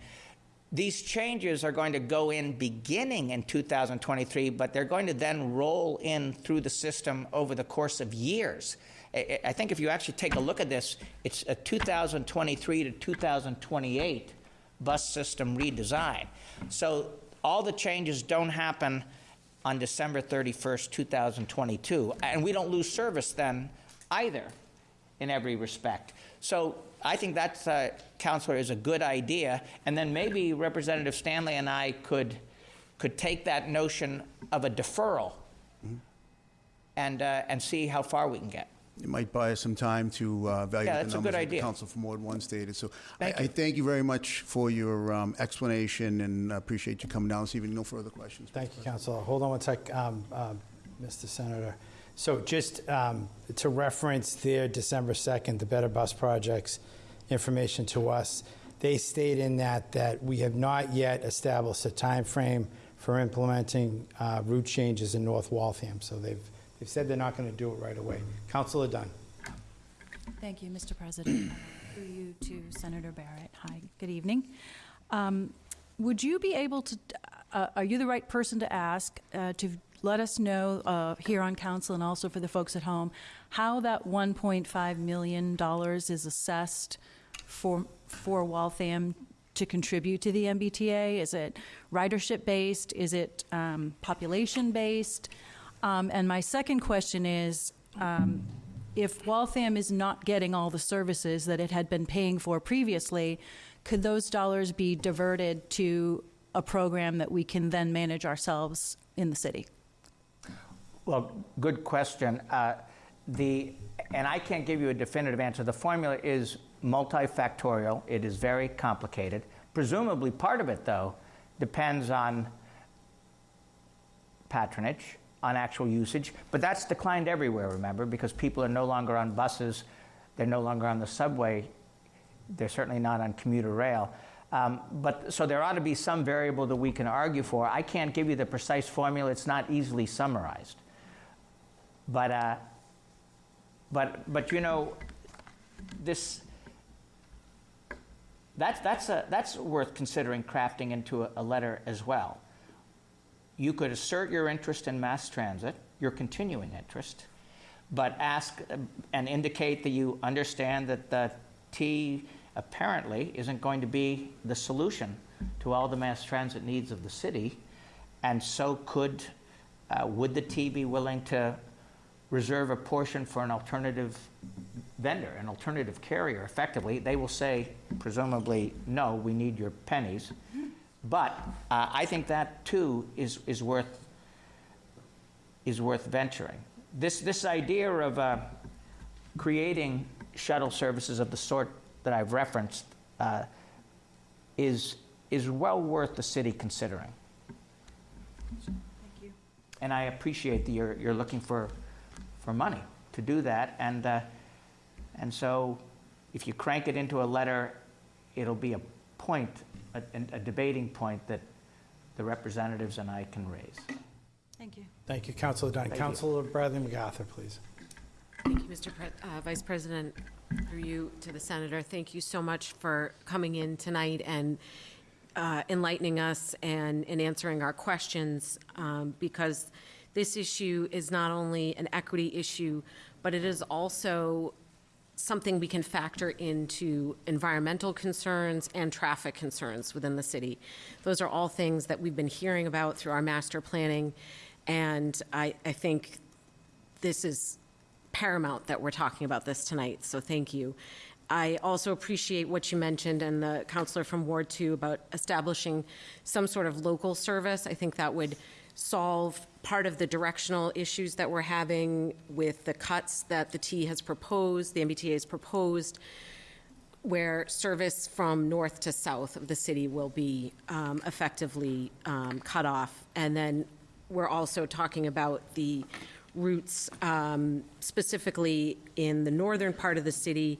These changes are going to go in beginning in 2023, but they're going to then roll in through the system over the course of years. I, think if you actually take a look at this, it's a 2023 to 2028 bus system redesign. So all the changes don't happen on December 31st, 2022, and we don't lose service then either, in every respect. So I think that, uh, Counselor, is a good idea, and then maybe Representative Stanley and I could, could take that notion of a deferral and, uh, and see how far we can get. It might buy us some time to uh, evaluate Yeah, the that's a numbers good that the idea. council from Ward 1 stated. So I Thank I you. thank you very much for your um, explanation and appreciate you coming down this evening. No further questions. Thank you, Counselor. Hold on one sec, um, um, Mr. Senator. So just um, to reference their December 2nd, the Better Bus Projects information to us, they state in that that we have not yet established a time frame for implementing uh, route changes in North Waltham. So they've, they've said they're not going to do it right away. Councilor Dunn. Thank you, Mr. President. Through you to Senator Barrett. Hi, good evening. Um, Would you be able to, uh, are you the right person to ask uh, to let us know uh, here on council and also for the folks at home, how that $1.5 million is assessed for, for Waltham to contribute to the MBTA? Is it ridership-based? Is it um, population-based? Um, And my second question is, um, if Waltham is not getting all the services that it had been paying for previously, could those dollars be diverted to a program that we can then manage ourselves in the city? Well, good question. Uh, The, and I can't give you a definitive answer. The formula is multifactorial. It is very complicated. Presumably, part of it, though, depends on patronage, on actual usage. But that's declined everywhere, remember, because people are no longer on buses, they're no longer on the subway, they're certainly not on commuter rail. Um, but so there ought to be some variable that we can argue for. I can't give you the precise formula, it's not easily summarized. But, uh, but, but you know, this, that's, that's, a, that's worth considering crafting into a, a letter as well. You could assert your interest in mass transit, your continuing interest, but ask uh, and indicate that you understand that the T apparently isn't going to be the solution to all the mass transit needs of the city, and so could, uh, would the T be willing to reserve a portion for an alternative vendor, an alternative carrier, effectively? They will say, presumably, no, we need your pennies. But uh, I think that too is, is worth is worth venturing. This this idea of uh, creating shuttle services of the sort that I've referenced uh, is is well worth the city considering. Thank you. And I appreciate that you're you're looking for for money to do that, and uh, and so if you crank it into a letter, it'll be a point, a, a debating point that the representatives and I can raise. Thank you. Thank you, Counselor Dunn. Thank you. Counselor Bradley MacArthur, please. Thank you, Mr. Pre- uh, Vice President, through you to the Senator. Thank you so much for coming in tonight and uh, enlightening us and, and answering our questions, um, because this issue is not only an equity issue, but it is also something we can factor into environmental concerns and traffic concerns within the city. Those are all things that we've been hearing about through our master planning, and I, I think this is paramount that we're talking about this tonight, so thank you. I also appreciate what you mentioned and the counselor from Ward 2 about establishing some sort of local service. I think that would solve part of the directional issues that we're having with the cuts that the T has proposed, the MBTA has proposed, where service from north to south of the city will be um, effectively um, cut off. And then we're also talking about the routes um, specifically in the northern part of the city.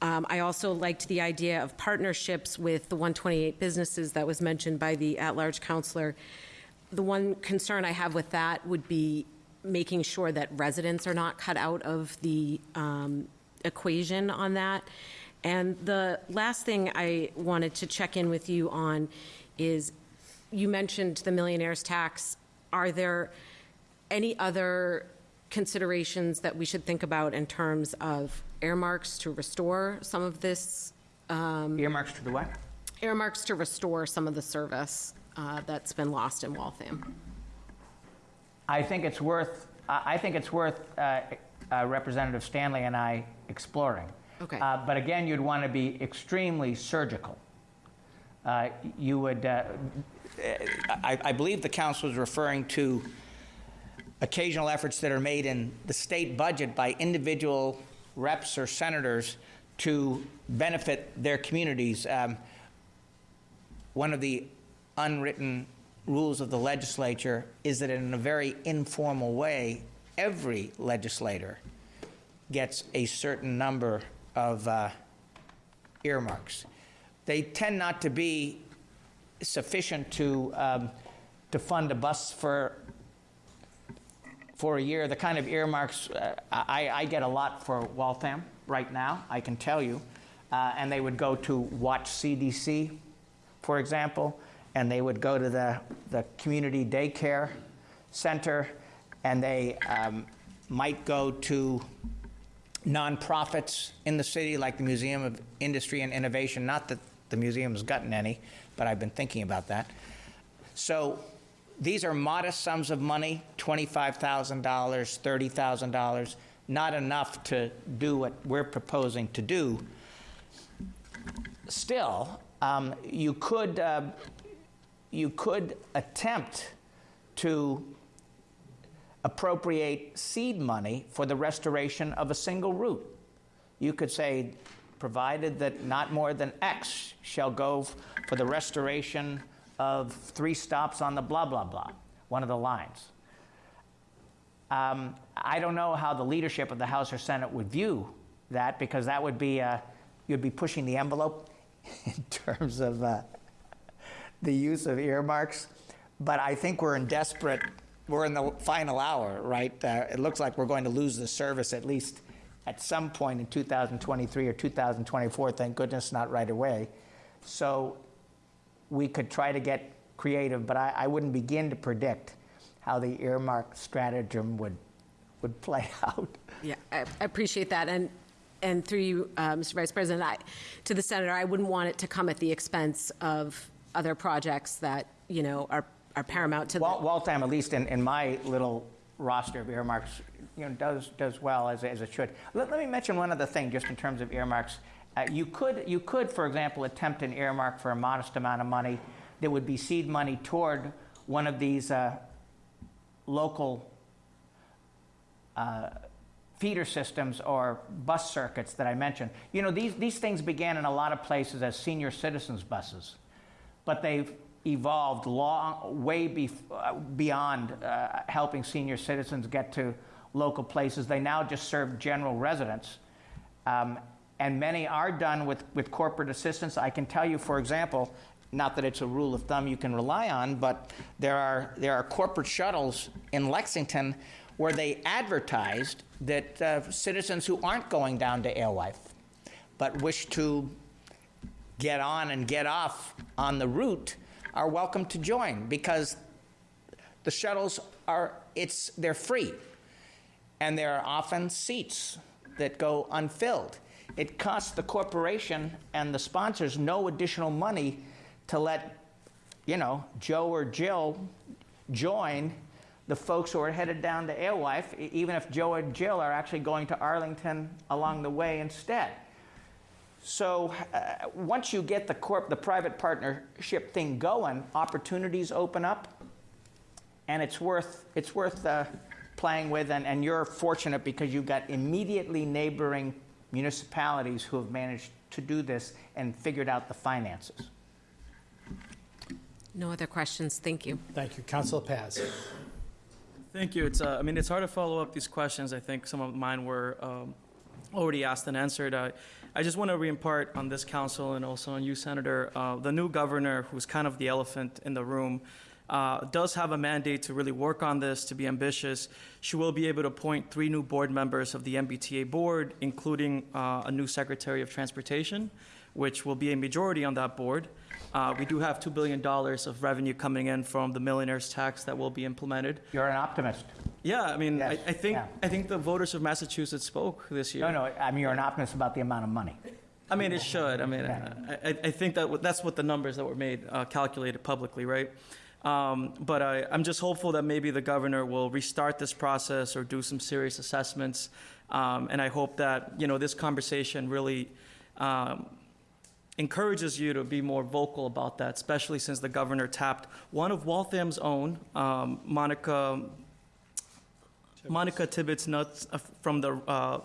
Um, I also liked the idea of partnerships with the 128 businesses that was mentioned by the at-large counselor. The one concern I have with that would be making sure that residents are not cut out of the um, equation on that. And the last thing I wanted to check in with you on is, you mentioned the millionaire's tax. Are there any other considerations that we should think about in terms of earmarks to restore some of this, Earmarks to the what? earmarks to restore some of the service uh, that's been lost in Waltham. I think it's worth, I think it's worth uh, uh, Representative Stanley and I exploring. Okay. Uh, But again, you'd want to be extremely surgical. Uh, You would, uh, I I believe the council is referring to occasional efforts that are made in the state budget by individual reps or senators to benefit their communities. Um, one of the unwritten rules of the legislature is that in a very informal way, every legislator gets a certain number of uh, earmarks. They tend not to be sufficient to, um, to fund a bus for, for a year. The kind of earmarks, uh, I, I get a lot for Waltham right now, I can tell you. Uh, and they would go to Watch CDC, for example, and they would go to the, the community daycare center, and they um, might go to nonprofits in the city, like the Museum of Industry and Innovation. Not that the museum's gotten any, but I've been thinking about that. So these are modest sums of money $25,000, $30,000, not enough to do what we're proposing to do. Still, um, you could uh, you could attempt to appropriate seed money for the restoration of a single route. You could say, provided that not more than X shall go for the restoration of three stops on the blah, blah, blah, one of the lines. Um, I don't know how the leadership of the House or Senate would view that because that would be, uh, you'd be pushing the envelope in terms of uh, the use of earmarks. But I think we're in desperate, we're in the final hour, right? Uh, it looks like we're going to lose the service at least at some point in 2023 or 2024. Thank goodness not right away. So we could try to get creative, but I, I wouldn't begin to predict how the earmark stratagem would, would play out. Yeah, I appreciate that. And, and through you, uh, Mr. Vice President, I, to the senator, I wouldn't want it to come at the expense of other projects that, you know, are, are paramount to the. Wal- Waltham, at least in, in my little roster of earmarks, you know, does, does well as, as it should. Let, let me mention one other thing, just in terms of earmarks. Uh, you could, you could, for example, attempt an earmark for a modest amount of money that would be seed money toward one of these uh, local uh, feeder systems or bus circuits that I mentioned. You know, these, these things began in a lot of places as senior citizens buses, but they've evolved long, way bef- beyond uh, helping senior citizens get to local places. They now just serve general residents. Um, and many are done with, with corporate assistance. I can tell you, for example, not that it's a rule of thumb you can rely on, but there are, there are corporate shuttles in Lexington where they advertised that uh, citizens who aren't going down to Alewife but wish to get on and get off on the route are welcome to join because the shuttles are it's they're free. And there are often seats that go unfilled. It costs the corporation and the sponsors no additional money to let you know joe or jill join the folks who are headed down to alewife e- even if joe and jill are actually going to arlington along the way instead so uh, once you get the corp, the private partnership thing going, opportunities open up, and it's worth it's worth uh, playing with. And, and you're fortunate because you've got immediately neighboring municipalities who have managed to do this and figured out the finances. No other questions, thank you. Thank you. Councilor Paz. Thank you. It's, uh, I mean, it's hard to follow up these questions. I think some of mine were um, already asked and answered. Uh, I just want to reimpart on this council and also on you, Senator. Uh, the new governor, who's kind of the elephant in the room, uh, does have a mandate to really work on this, to be ambitious. She will be able to appoint three new board members of the MBTA board, including uh, a new Secretary of Transportation, which will be a majority on that board. Uh, we do have $2 billion of revenue coming in from the millionaire's tax that will be implemented. You're an optimist. Yeah, I mean, I, Yes, I think yeah. I think the voters of Massachusetts spoke this year. No, no, I mean, you're an optimist about the amount of money. I mean, it should. I mean, I, I, I think that that's what the numbers that were made uh, calculated publicly, right? Um, but I, I'm just hopeful that maybe the governor will restart this process or do some serious assessments. Um, and I hope that you know this conversation really um, encourages you to be more vocal about that, especially since the governor tapped one of Waltham's own, um, Monica Monica Tibbits Nuts uh, from the uh,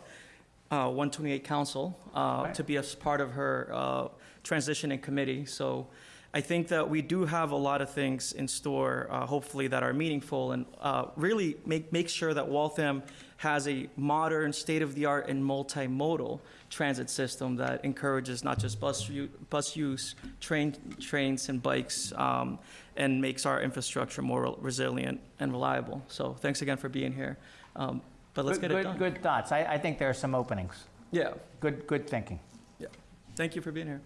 uh, 128 Council uh, to be a part of her uh, transitioning committee. So I think that we do have a lot of things in store, uh, hopefully, that are meaningful and uh, really make, make sure that Waltham has a modern, state-of-the-art, and multimodal transit system that encourages not just bus, u- bus use, train, trains, and bikes, um, and makes our infrastructure more resilient and reliable. So thanks again for being here. Um, but let's Good- get it good- done. Good thoughts. I, I think there are some openings. Yeah, Good, good thinking. yeah. Thank you for being here.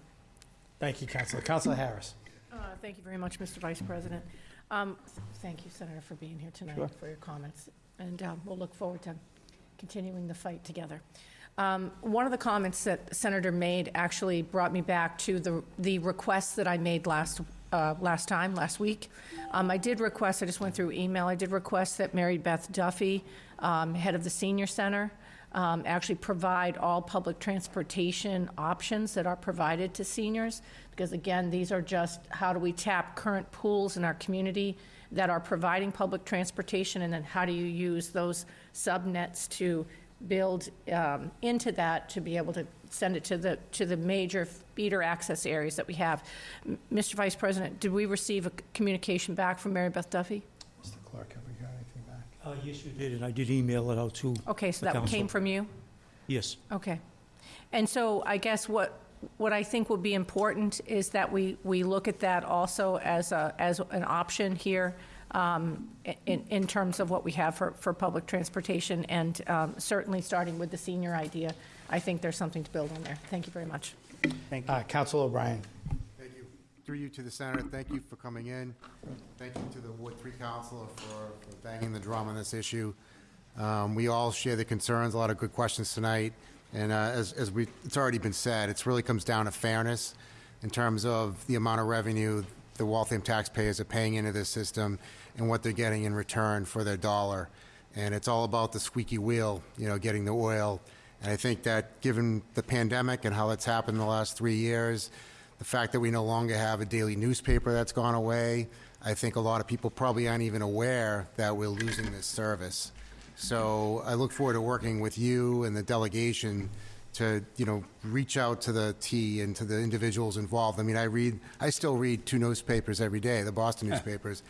Thank you, Councilor. Councilor Harris. Uh, Thank you very much, Mr. Vice President. Um, Thank you, Senator, for being here tonight, Sure. for your comments, and uh, we'll look forward to continuing the fight together. Um, One of the comments that Senator made actually brought me back to the the request that I made last, uh, last time, last week. Um, I did request, I just went through email, I did request that Mary Beth Duffy, um, head of the senior center, um, actually provide all public transportation options that are provided to seniors. Because again, these are just, how do we tap current pools in our community that are providing public transportation? And then how do you use those subnets to build um, into that to be able to send it to the, to the major feeder access areas that we have? M- Mr. Vice President, did we receive a c- communication back from Mary Beth Duffy? Mr. Clark, have we got anything back? Uh, yes, you did, and I did email it out too. Okay, so The that came from you? Yes. Okay. And so I guess what, what I think would be important is that we, we look at that also as a, as an option here um, in, in terms of what we have for, for public transportation, and um, certainly starting with the senior idea, I think there's something to build on there. Thank you very much. Thank you. Uh, Councilor O'Brien. Thank you. Through you to the senator, thank you for coming in. Thank you to the Ward Three Councilor for for banging the drum on this issue. Um, We all share the concerns, a lot of good questions tonight. And uh, as, as we, it's already been said, it really comes down to fairness in terms of the amount of revenue the Waltham taxpayers are paying into this system and what they're getting in return for their dollar. And it's all about the squeaky wheel, you know, getting the oil. And I think that given the pandemic and how it's happened in the last three years, the fact that we no longer have a daily newspaper that's gone away, I think a lot of people probably aren't even aware that we're losing this service. So I look forward to working with you and the delegation to, you know, reach out to the T and to the individuals involved. I mean, I read, I still read two newspapers every day, the Boston newspapers.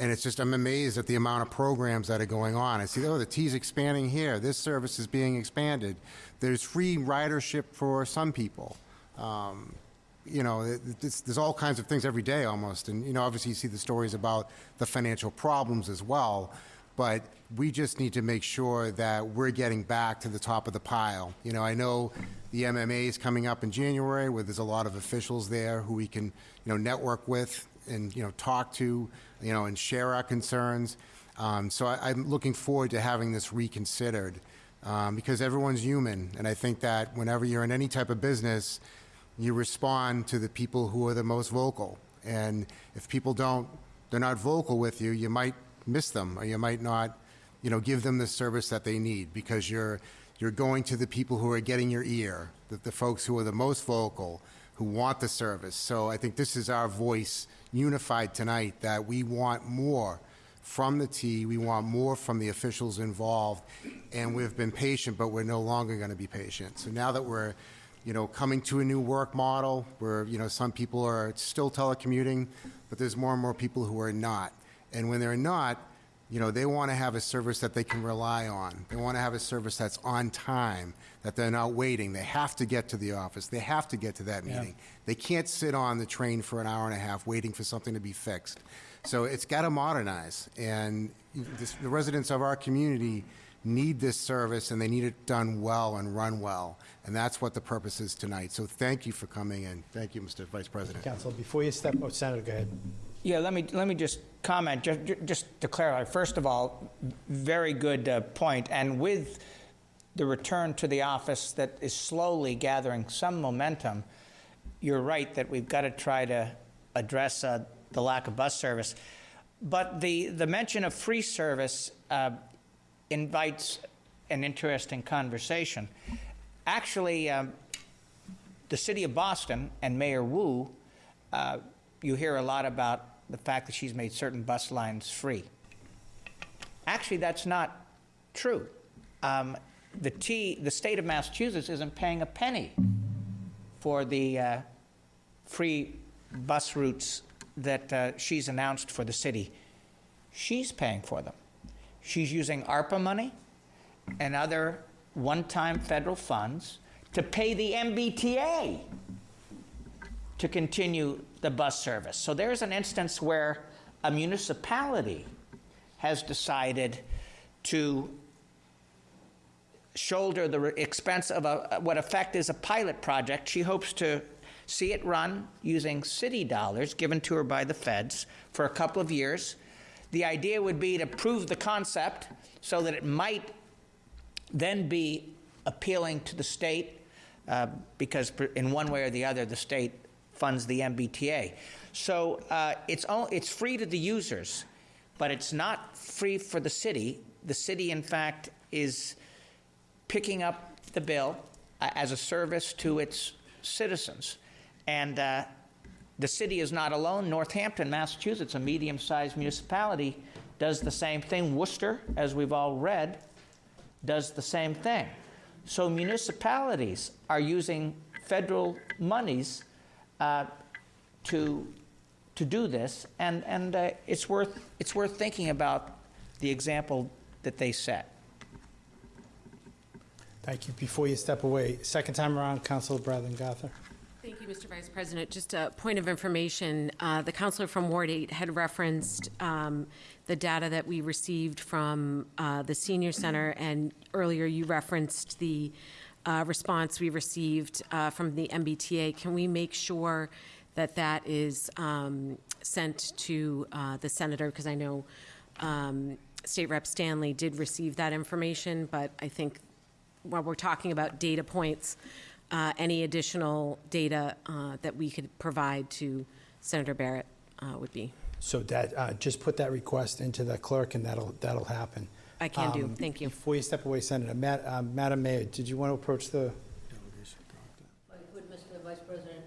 And it's just, I'm amazed at the amount of programs that are going on. I see, oh, the T's expanding here. This service is being expanded. There's free ridership for some people. Um, you know, it- it's, there's all kinds of things every day almost. And, you know, obviously you see the stories about the financial problems as well. But we just need to make sure that we're getting back to the top of the pile. You know, I know the MMA is coming up in January where there's a lot of officials there who we can, you know, network with and, you know, talk to, you know, and share our concerns. Um, so I, I'm looking forward to having this reconsidered um, because everyone's human. And I think that whenever you're in any type of business, you respond to the people who are the most vocal. And if people don't, they're not vocal with you, you might miss them, or you might not, you know, give them the service that they need because you're you're going to the people who are getting your ear, the, the folks who are the most vocal, who want the service. So I think this is our voice unified tonight that we want more from the T, we want more from the officials involved, and we've been patient, but we're no longer going to be patient. So now that we're you know, coming to a new work model where, you know, some people are still telecommuting, but there's more and more people who are not. And when they're not, you know, they want to have a service that they can rely on. They want to have a service that's on time, that they're not waiting. They have to get to the office. They have to get to that meeting. They can't sit on the train for an hour and a half waiting for something to be fixed. So it's got to modernize. And this, the residents of our community need this service and they need it done well and run well. And that's what the purpose is tonight. So thank you for coming in. Thank you, Mr. Vice President. Council, before you step, oh, Senator, go ahead. Yeah, let me, let me just comment, just, just to clarify. First of all, very good uh, point. And with the return to the office that is slowly gathering some momentum, you're right that we've got to try to address uh, the lack of bus service. But the, the mention of free service uh, invites an interesting conversation. Actually, um, the city of Boston and Mayor Wu, uh, you hear a lot about the fact that she's made certain bus lines free. Actually, that's not true. Um, the T, the state of Massachusetts isn't paying a penny for the uh, free bus routes that uh, she's announced for the city. She's paying for them. She's using ARPA money and other one-time federal funds to pay the MBTA to continue the bus service. So there's an instance where a municipality has decided to shoulder the expense of a, what effect is a pilot project. She hopes to see it run using city dollars given to her by the feds for a couple of years. The idea would be to prove the concept so that it might then be appealing to the state uh, because in one way or the other the state funds the MBTA. So uh, it's, all, it's free to the users, but it's not free for the city. The city, in fact, is picking up the bill uh, as a service to its citizens. And uh, the city is not alone. Northampton, Massachusetts, a medium sized municipality, does the same thing. Worcester, as we've all read, does the same thing. So municipalities are using federal monies uh, to, to do this, and, and uh, it's, worth, it's worth thinking about the example that they set. Thank you. Before you step away, second time around, Councilor Bradley Gother. Thank you, Mr. Vice President. Just a point of information, uh, the counselor from Ward 8 had referenced um, the data that we received from uh, the senior center, and earlier you referenced the uh, response we received uh, from the MBTA. Can we make sure that that is um, sent to uh, the senator? Because I know um, State Rep Stanley did receive that information, but I think while we're talking about data points, uh, any additional data uh, that we could provide to Senator Barrett uh, would be, So that, just put that request into the clerk, and that'll, that'll happen. I can do. Um, Thank you. Before you step away, Senator, Ma- uh, Madam Mayor, did you want to approach the, delegation? I could, Mr. Vice President,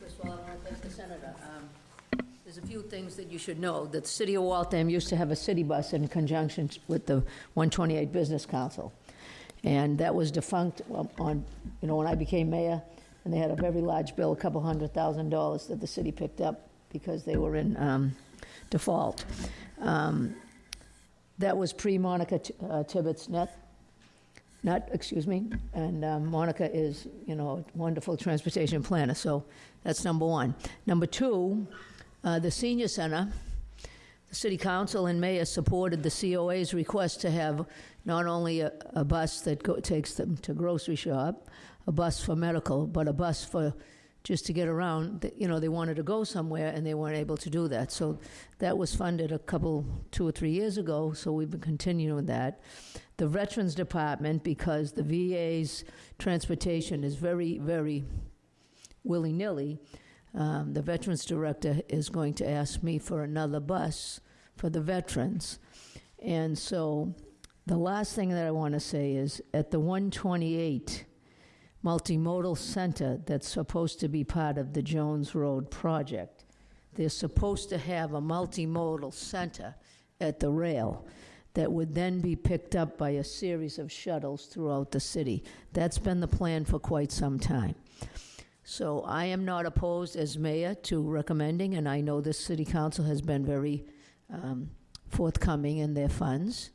first of all, I want to thank the senator. Um, There's a few things that you should know, that the city of Waltham used to have a city bus in conjunction with the 128 Business Council. And that was defunct on, you know, when I became mayor, and they had a very large bill, a couple hundred thousand dollars that the city picked up because they were in um, default. Um, That was pre-Monica uh, Tibbits net, not, excuse me, and um, Monica is, you know, a wonderful transportation planner, so that's number one. Number two, uh, the senior center, the city council and mayor supported the COA's request to have not only a, a bus that go, takes them to grocery shop, a bus for medical, but a bus for just to get around. You know, they wanted to go somewhere and they weren't able to do that. So that was funded a couple, two or three years ago. So we've been continuing that. The Veterans Department, because the VA's transportation is very, very willy nilly, um, the Veterans Director is going to ask me for another bus for the veterans. And so the last thing that I want to say is at the 128 multimodal center that's supposed to be part of the Jones Road project, they're supposed to have a multimodal center at the rail that would then be picked up by a series of shuttles throughout the city. That's been the plan for quite some time. So I am not opposed as mayor to recommending, and I know this city council has been very um, forthcoming in their funds,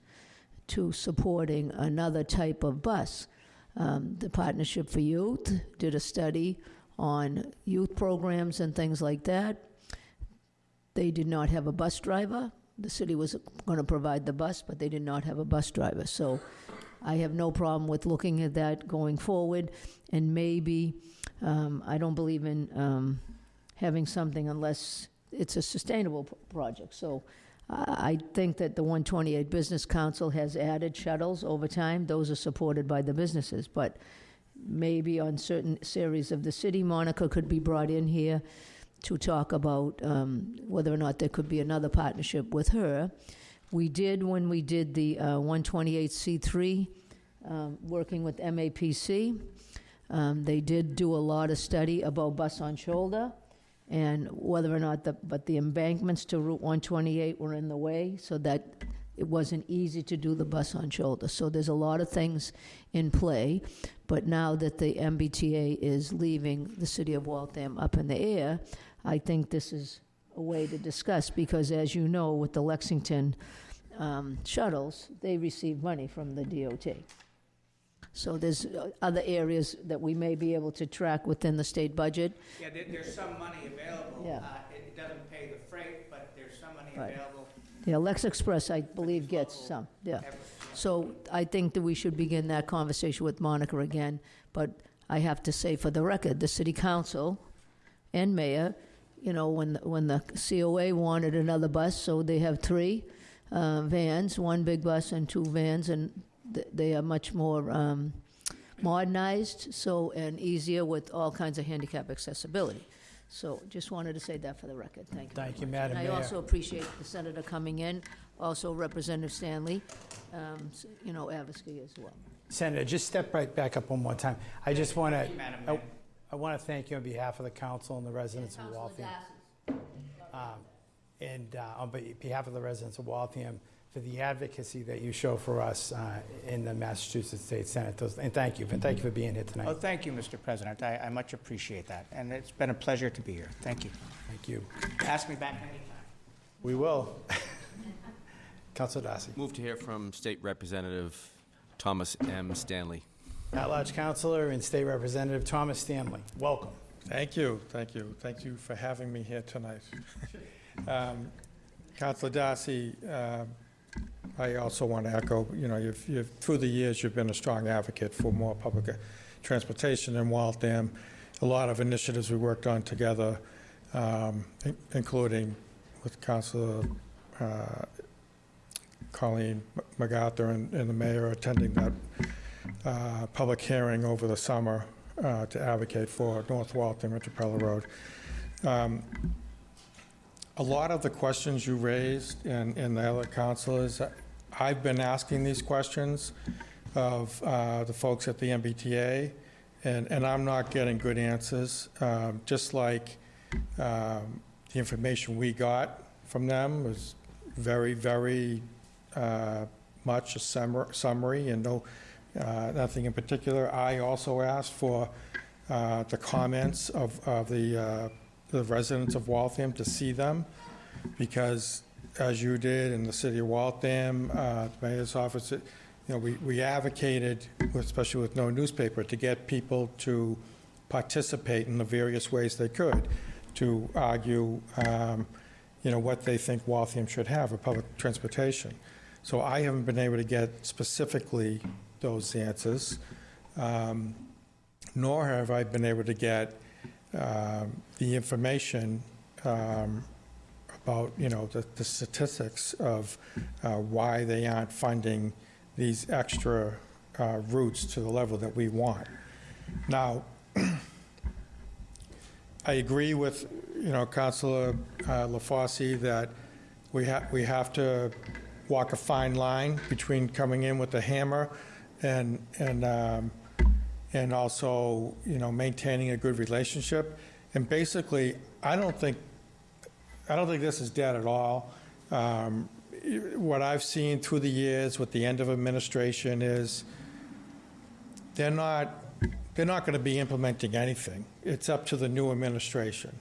to supporting another type of bus. Um, The Partnership for Youth did a study on youth programs and things like that. They did not have a bus driver. The city was going to provide the bus, but they did not have a bus driver. So I have no problem with looking at that going forward, and maybe, um, I don't believe in um, having something unless it's a sustainable project. So I think that the 128 Business Council has added shuttles over time. Those are supported by the businesses, but maybe on certain series of the city, Monica could be brought in here to talk about um, whether or not there could be another partnership with her. We did, when we did the uh, 128C3, um, working with MAPC, um, they did do a lot of study about bus on shoulder and whether or not the, but the embankments to Route 128 were in the way, so that it wasn't easy to do the bus on shoulder. So there's a lot of things in play, but now that the MBTA is leaving the city of Waltham up in the air, I think this is a way to discuss, because as you know, with the Lexington um, shuttles, they receive money from the DOT. So there's uh, other areas that we may be able to track within the state budget. Yeah, there, there's some money available. Yeah. Uh, It doesn't pay the freight, but there's some money Right. available. Yeah, Lexpress, I believe, gets some, yeah. So I think that we should begin that conversation with Monica again, but I have to say for the record, the city council and mayor, you know, when, the- when the COA wanted another bus, so they have three uh, vans, one big bus and two vans, and th- they are much more um, modernized, so, and easier with all kinds of handicap accessibility. So just wanted to say that for the record, thank you. very Thank you, much. Madam And Mayor. I also appreciate the senator coming in, also Representative Stanley, um, s- you know, Avisky as well. Senator, just step right back up one more time. I just want to, you, Madam Mayor. I want to thank you on behalf of the council and the residents of Waltham. um, And uh, on be- behalf of the residents of Waltham, for the advocacy that you show for us uh, in the Massachusetts State Senate. Those- And thank you, and thank you for being here tonight. Oh, tonight. thank you, Mr. President. I, I much appreciate that, and it's been a pleasure to be here. Thank you. Thank you. Ask me back anytime. We will. Councilor Darcy. Move to hear from State Representative Thomas M. Stanley. At-large Councilor and State Representative Thomas Stanley, welcome. Thank you, thank you, thank you for having me here tonight. Um, Councilor Darcy, um, I also want to echo, you know, you've, you've, through the years, you've been a strong advocate for more public uh, transportation in Waltham. A lot of initiatives we worked on together, um, in- including with Councilor uh, Colleen MacArthur and and the mayor attending that uh, public hearing over the summer uh, to advocate for North Waltham and Trapelo Road. Um, A lot of the questions you raised and, and the other councilors, I've been asking these questions of uh, the folks at the MBTA, and, and I'm not getting good answers. Um, Just like um, the information we got from them was very, very uh, much a summar- summary and no, uh, nothing in particular. I also asked for uh, the comments of, of the, uh, the residents of Waltham to see them, because as you did in the city of Waltham, uh, the mayor's office, it- you know, we, we advocated, especially with no newspaper, to get people to participate in the various ways they could, to argue, um, you know, what they think Waltham should have for public transportation. So I haven't been able to get specifically those answers, um, nor have I been able to get um, the information um, about, you know, the the statistics of uh, why they aren't funding these extra uh, routes to the level that we want. Now, I agree with, you know, Councilor uh, LaFosse that we have, we have to walk a fine line between coming in with a hammer and, and, um, and also, you know, maintaining a good relationship. And basically, I don't think, I don't think this is dead at all. Um, What I've seen through the years with the end of administration is they're not, they're not going to be implementing anything. It's up to the new administration.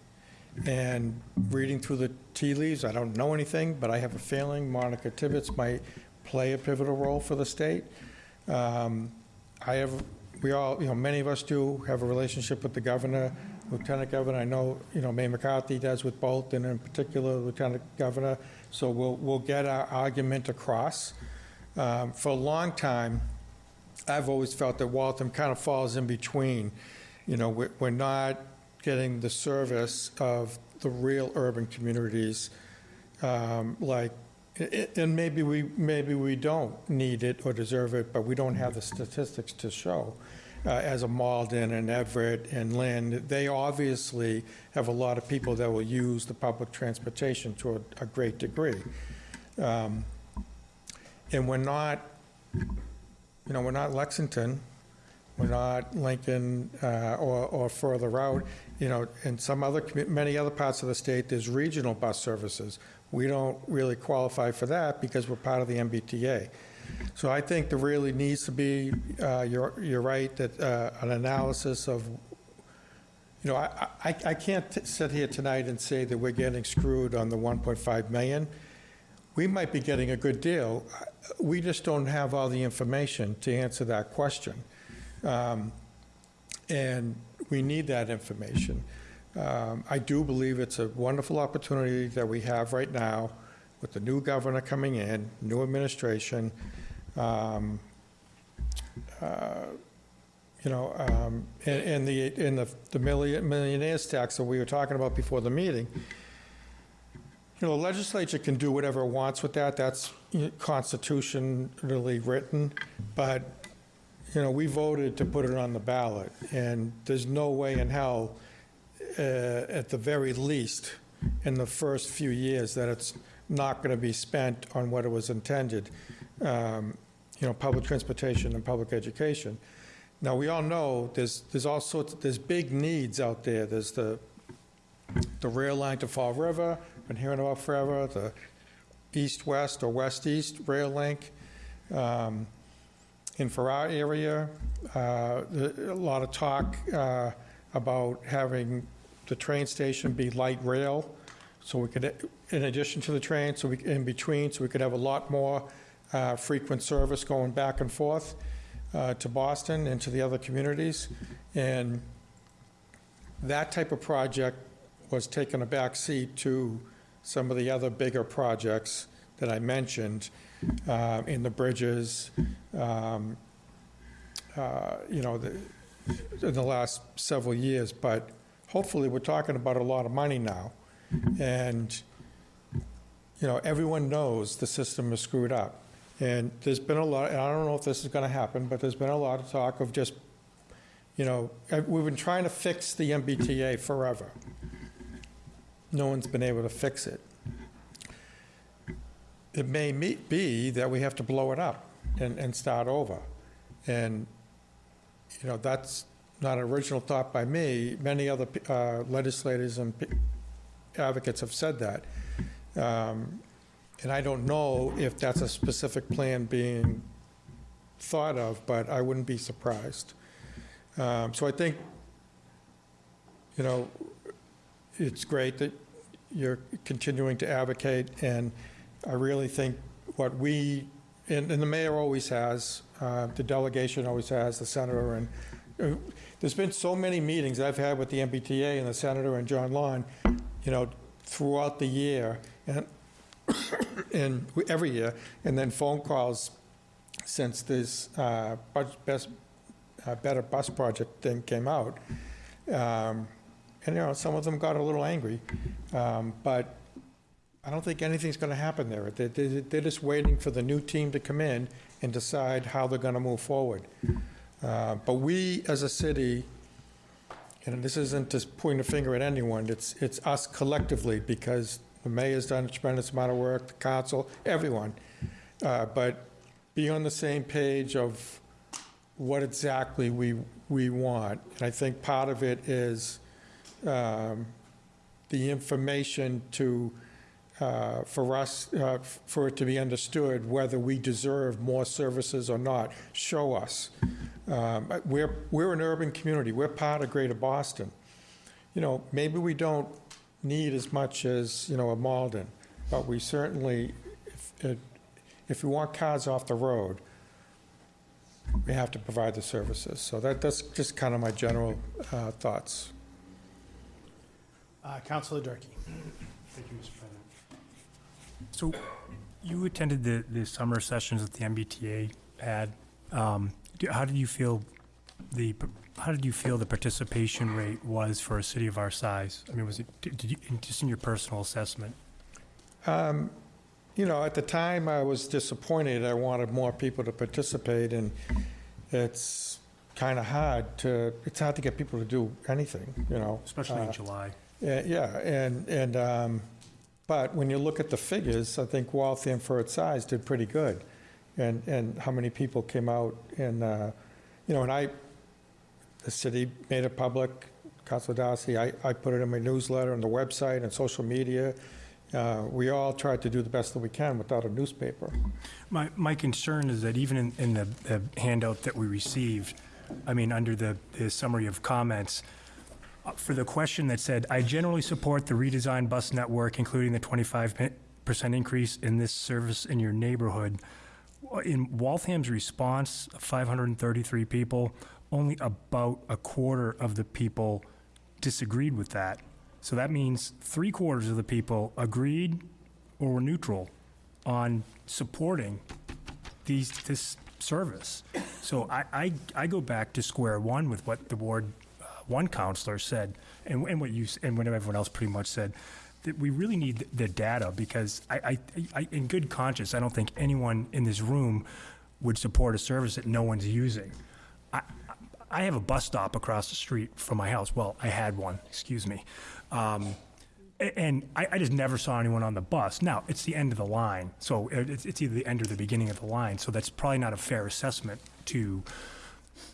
And reading through the tea leaves, I don't know anything, but I have a feeling Monica Tibbits might play a pivotal role for the state. Um, I have, we all, you know, many of us do have a relationship with the governor, lieutenant governor. I know, you know, May McCarthy does with both, and in particular, lieutenant governor. So we'll, we'll get our argument across. Um, For a long time, I've always felt that Waltham kind of falls in between. You know, we're, we're not getting the service of the real urban communities, um, like And maybe we, maybe we don't need it or deserve it, but we don't have the statistics to show. Uh, As a Malden and Everett and Lynn, they obviously have a lot of people that will use the public transportation to a, a great degree. Um, And we're not, you know, we're not Lexington, we're not Lincoln uh, or, or further out. You know, in some other, many other parts of the state, there's regional bus services. We don't really qualify for that because we're part of the MBTA. So I think there really needs to be, uh, you're, you're right, that uh, an analysis of, you know, I, I, I can't sit here tonight and say that we're getting screwed on the 1.5 million. We might be getting a good deal. We just don't have all the information to answer that question. Um, And we need that information. Um, I do believe it's a wonderful opportunity that we have right now with the new governor coming in, new administration. um, uh, You know, um, and and the, and the the million- millionaires tax that we were talking about before the meeting, you know, the legislature can do whatever it wants with that, that's constitutionally written, but, you know, we voted to put it on the ballot, and there's no way in hell, at the very least, in the first few years, that it's not going to be spent on what it was intended, um, you know, public transportation and public education. Now, we all know there's, there's all sorts, there's big needs out there. There's the, the rail line to Fall River, been hearing about forever, the east-west or west-east rail link. Um, In for our area, uh, a lot of talk uh, about having the train station be light rail, so we could, in addition to the train, so we, in between, so we could have a lot more uh, frequent service going back and forth uh, to Boston and to the other communities. And that type of project was taking a back seat to some of the other bigger projects that I mentioned uh, in the bridges, um, uh, you know, the- in the last several years. But hopefully, we're talking about a lot of money now. And, you know, everyone knows the system is screwed up. And there's been a lot, and I don't know if this is going to happen, but there's been a lot of talk of just, you know, we've been trying to fix the MBTA forever. No one's been able to fix it. It may be that we have to blow it up and, and start over. And, you know, that's not an original thought by me. Many other uh, legislators and advocates have said that. Um, And I don't know if that's a specific plan being thought of, but I wouldn't be surprised. Um, So I think, you know, it's great that you're continuing to advocate, and I really think what we, and and the mayor always has, uh, the delegation always has, the senator, and there's been so many meetings I've had with the MBTA and the senator and John Lawn, you know, throughout the year, and, and every year, and then phone calls since this uh, best, uh, Better Bus Project thing came out. Um, And, you know, some of them got a little angry, um, but I don't think anything's going to happen there. They- they- They're just waiting for the new team to come in and decide how they're going to move forward. Uh, But we, as a city, and this isn't just pointing a finger at anyone, it's, it's us collectively, because the mayor's done a tremendous amount of work, the council, everyone. Uh, But be on the same page of what exactly we, we want. And I think part of it is um, the information to, uh, for us, uh, for it to be understood whether we deserve more services or not. Show us. Um, We're, we're an urban community. We're part of Greater Boston. You know, maybe we don't need as much as, you know, a Malden, but we certainly, if, if we want cars off the road, we have to provide the services. So that, that's just kind of my general uh, thoughts. Uh, Councilor Durkee. Thank you, Mr. So you attended the, the summer sessions that the MBTA had. Um, do- How did you feel the, how did you feel the participation rate was for a city of our size? I mean, was it, did you, just in your personal assessment? Um, you know, at the time, I was disappointed. I wanted more people to participate, and it's kind of hard to, it's hard to get people to do anything, you know? Especially in Uh, July. Yeah, yeah, and, and, um, but when you look at the figures, I think Waltham for its size did pretty good. And, and how many people came out and, uh, you know, and I, the city made it public, Councilor Darcy, I, I put it in my newsletter, on the website, and social media. Uh, we all tried to do the best that we can without a newspaper. My, my concern is that even in, in the, the handout that we received, I mean, under the, the summary of comments, for the question that said, I generally support the redesigned bus network, including the 25% increase in this service in your neighborhood. In Waltham's response, 533 people, only about a quarter of the people disagreed with that. So that means three quarters of the people agreed or were neutral on supporting these, this service. So I, I, I go back to square one with what the uh, One counselor said, and, and what you, and what everyone else pretty much said, that we really need the data, because I, I, I, in good conscience, I don't think anyone in this room would support a service that no one's using. I, I have a bus stop across the street from my house. Well, I had one, excuse me. Um, and I, I just never saw anyone on the bus. Now, it's the end of the line, so it's, it's either the end or the beginning of the line, so that's probably not a fair assessment to,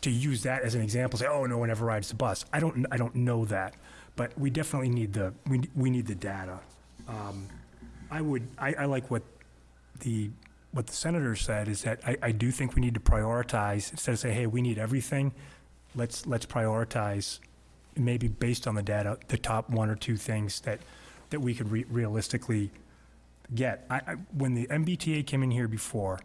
to use that as an example, say, oh, no one ever rides the bus. I don't, I don't know that, but we definitely need the, we, we need the data. Um, I would, I, I like what the, what the senator said, is that I, I do think we need to prioritize, instead of say, hey, we need everything, let's, let's prioritize, maybe based on the data, the top one or two things that, that we could re- realistically get. I, I, when the MBTA came in here before,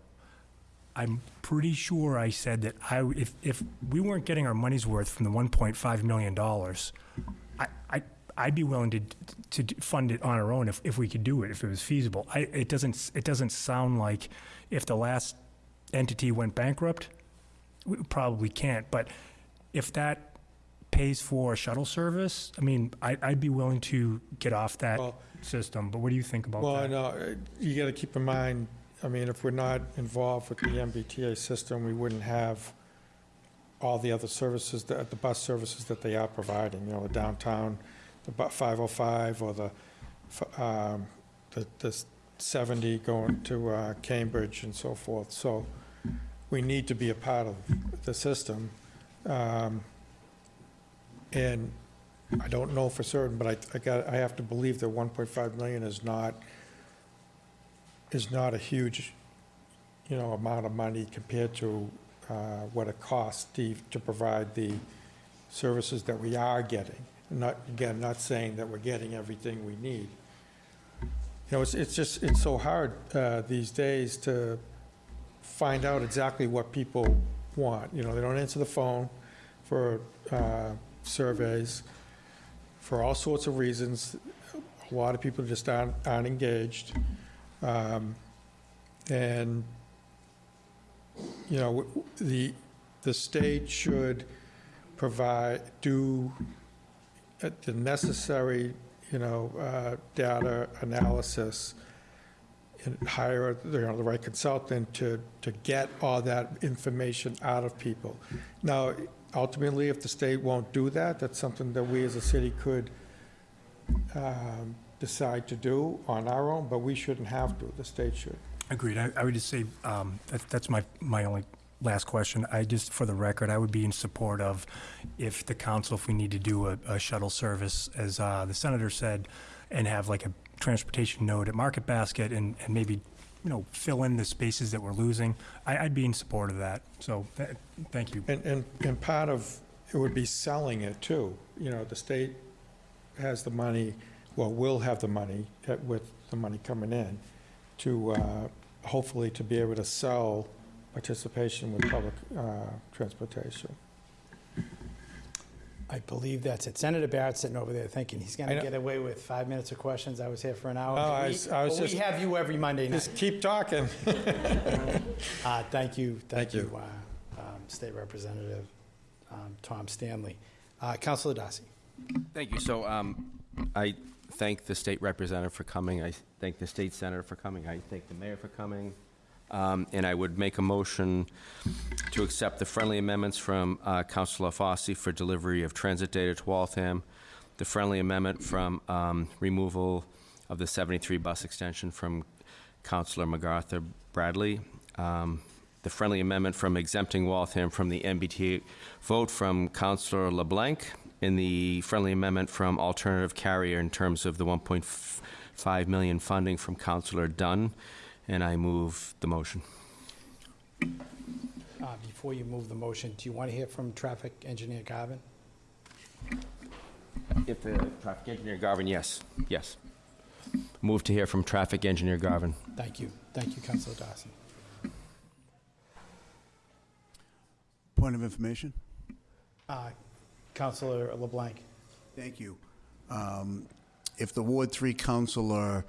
I'm pretty sure I said that I, if, if we weren't getting our money's worth from the $1.5 million, I, I, I'd be willing to, to fund it on our own if, if we could do it, if it was feasible. I, it doesn't, it doesn't sound like if the last entity went bankrupt, we probably can't, but if that pays for a shuttle service, I mean, I, I'd be willing to get off that Well- system, but what do you think about Well, I that? know, uh, you got to keep in mind, I mean, if we're not involved with the MBTA system, we wouldn't have all the other services, that the bus services that they are providing, you know, the downtown, the bu- 505, or the, um, the the 70 going to uh, Cambridge and so forth. So we need to be a part of the system. Um, And I don't know for certain, but I, I got, I have to believe that 1.5 million is not, is not a huge, you know, amount of money compared to uh, what it costs, Steve, to provide the services that we are getting. Not, again, not saying that we're getting everything we need. You know, it's, it's just, it's so hard uh, these days to find out exactly what people want. You know, they don't answer the phone for uh, surveys for all sorts of reasons. A lot of people just aren't, aren't engaged. Um, And, you know, the, the state should provide, do uh, the necessary, you know, uh, data analysis and hire, you know, the right consultant to, to get all that information out of people. Now, ultimately, if the state won't do that, that's something that we as a city could um, decide to do on our own, but we shouldn't have to, the state should. Agreed. I, I would just say, um, that, that's my, my only last question. I just, for the record, I would be in support of if the council, if we need to do a, a shuttle service, as, uh, the senator said, and have like a transportation node at Market Basket and, and maybe, you know, fill in the spaces that we're losing, I, I'd be in support of that. So, th- thank you. And, and, and part of, it would be selling it too. You know, the state has the money, well, we'll have the money uh, with the money coming in to, uh, hopefully to be able to sell participation with public, uh, transportation. I believe that's it. Senator Barrett's sitting over there thinking he's going to get away with five minutes of questions. I was here for an hour. Oh, but I we- was- I was but we have you every Monday night. Just keep talking. Uh, Thank you, thank Thank you. you, uh, um, State Representative um, Tom Stanley. Uh, Councilor Darcy. Thank you. So um, I thank the state representative for coming. I thank the state senator for coming. I thank the mayor for coming. Um, And I would make a motion to accept the friendly amendments from uh, Councilor Fossey for delivery of transit data to Waltham, the friendly amendment from um, removal of the 73 bus extension from Councilor MacArthur Bradley, um, the friendly amendment from exempting Waltham from the MBTA vote from Councilor LeBlanc, and the friendly amendment from alternative carrier in terms of the 1.5 million funding from Councilor Dunn, and I move the motion. Uh, Before you move the motion, do you want to hear from traffic engineer Garvin? If the traffic engineer Garvin, yes, yes. Move to hear from traffic engineer Garvin. Thank you. Thank you, Councilor Dawson. Point of information? Uh, Councilor LeBlanc. Thank you. Um, If the Ward 3 counselor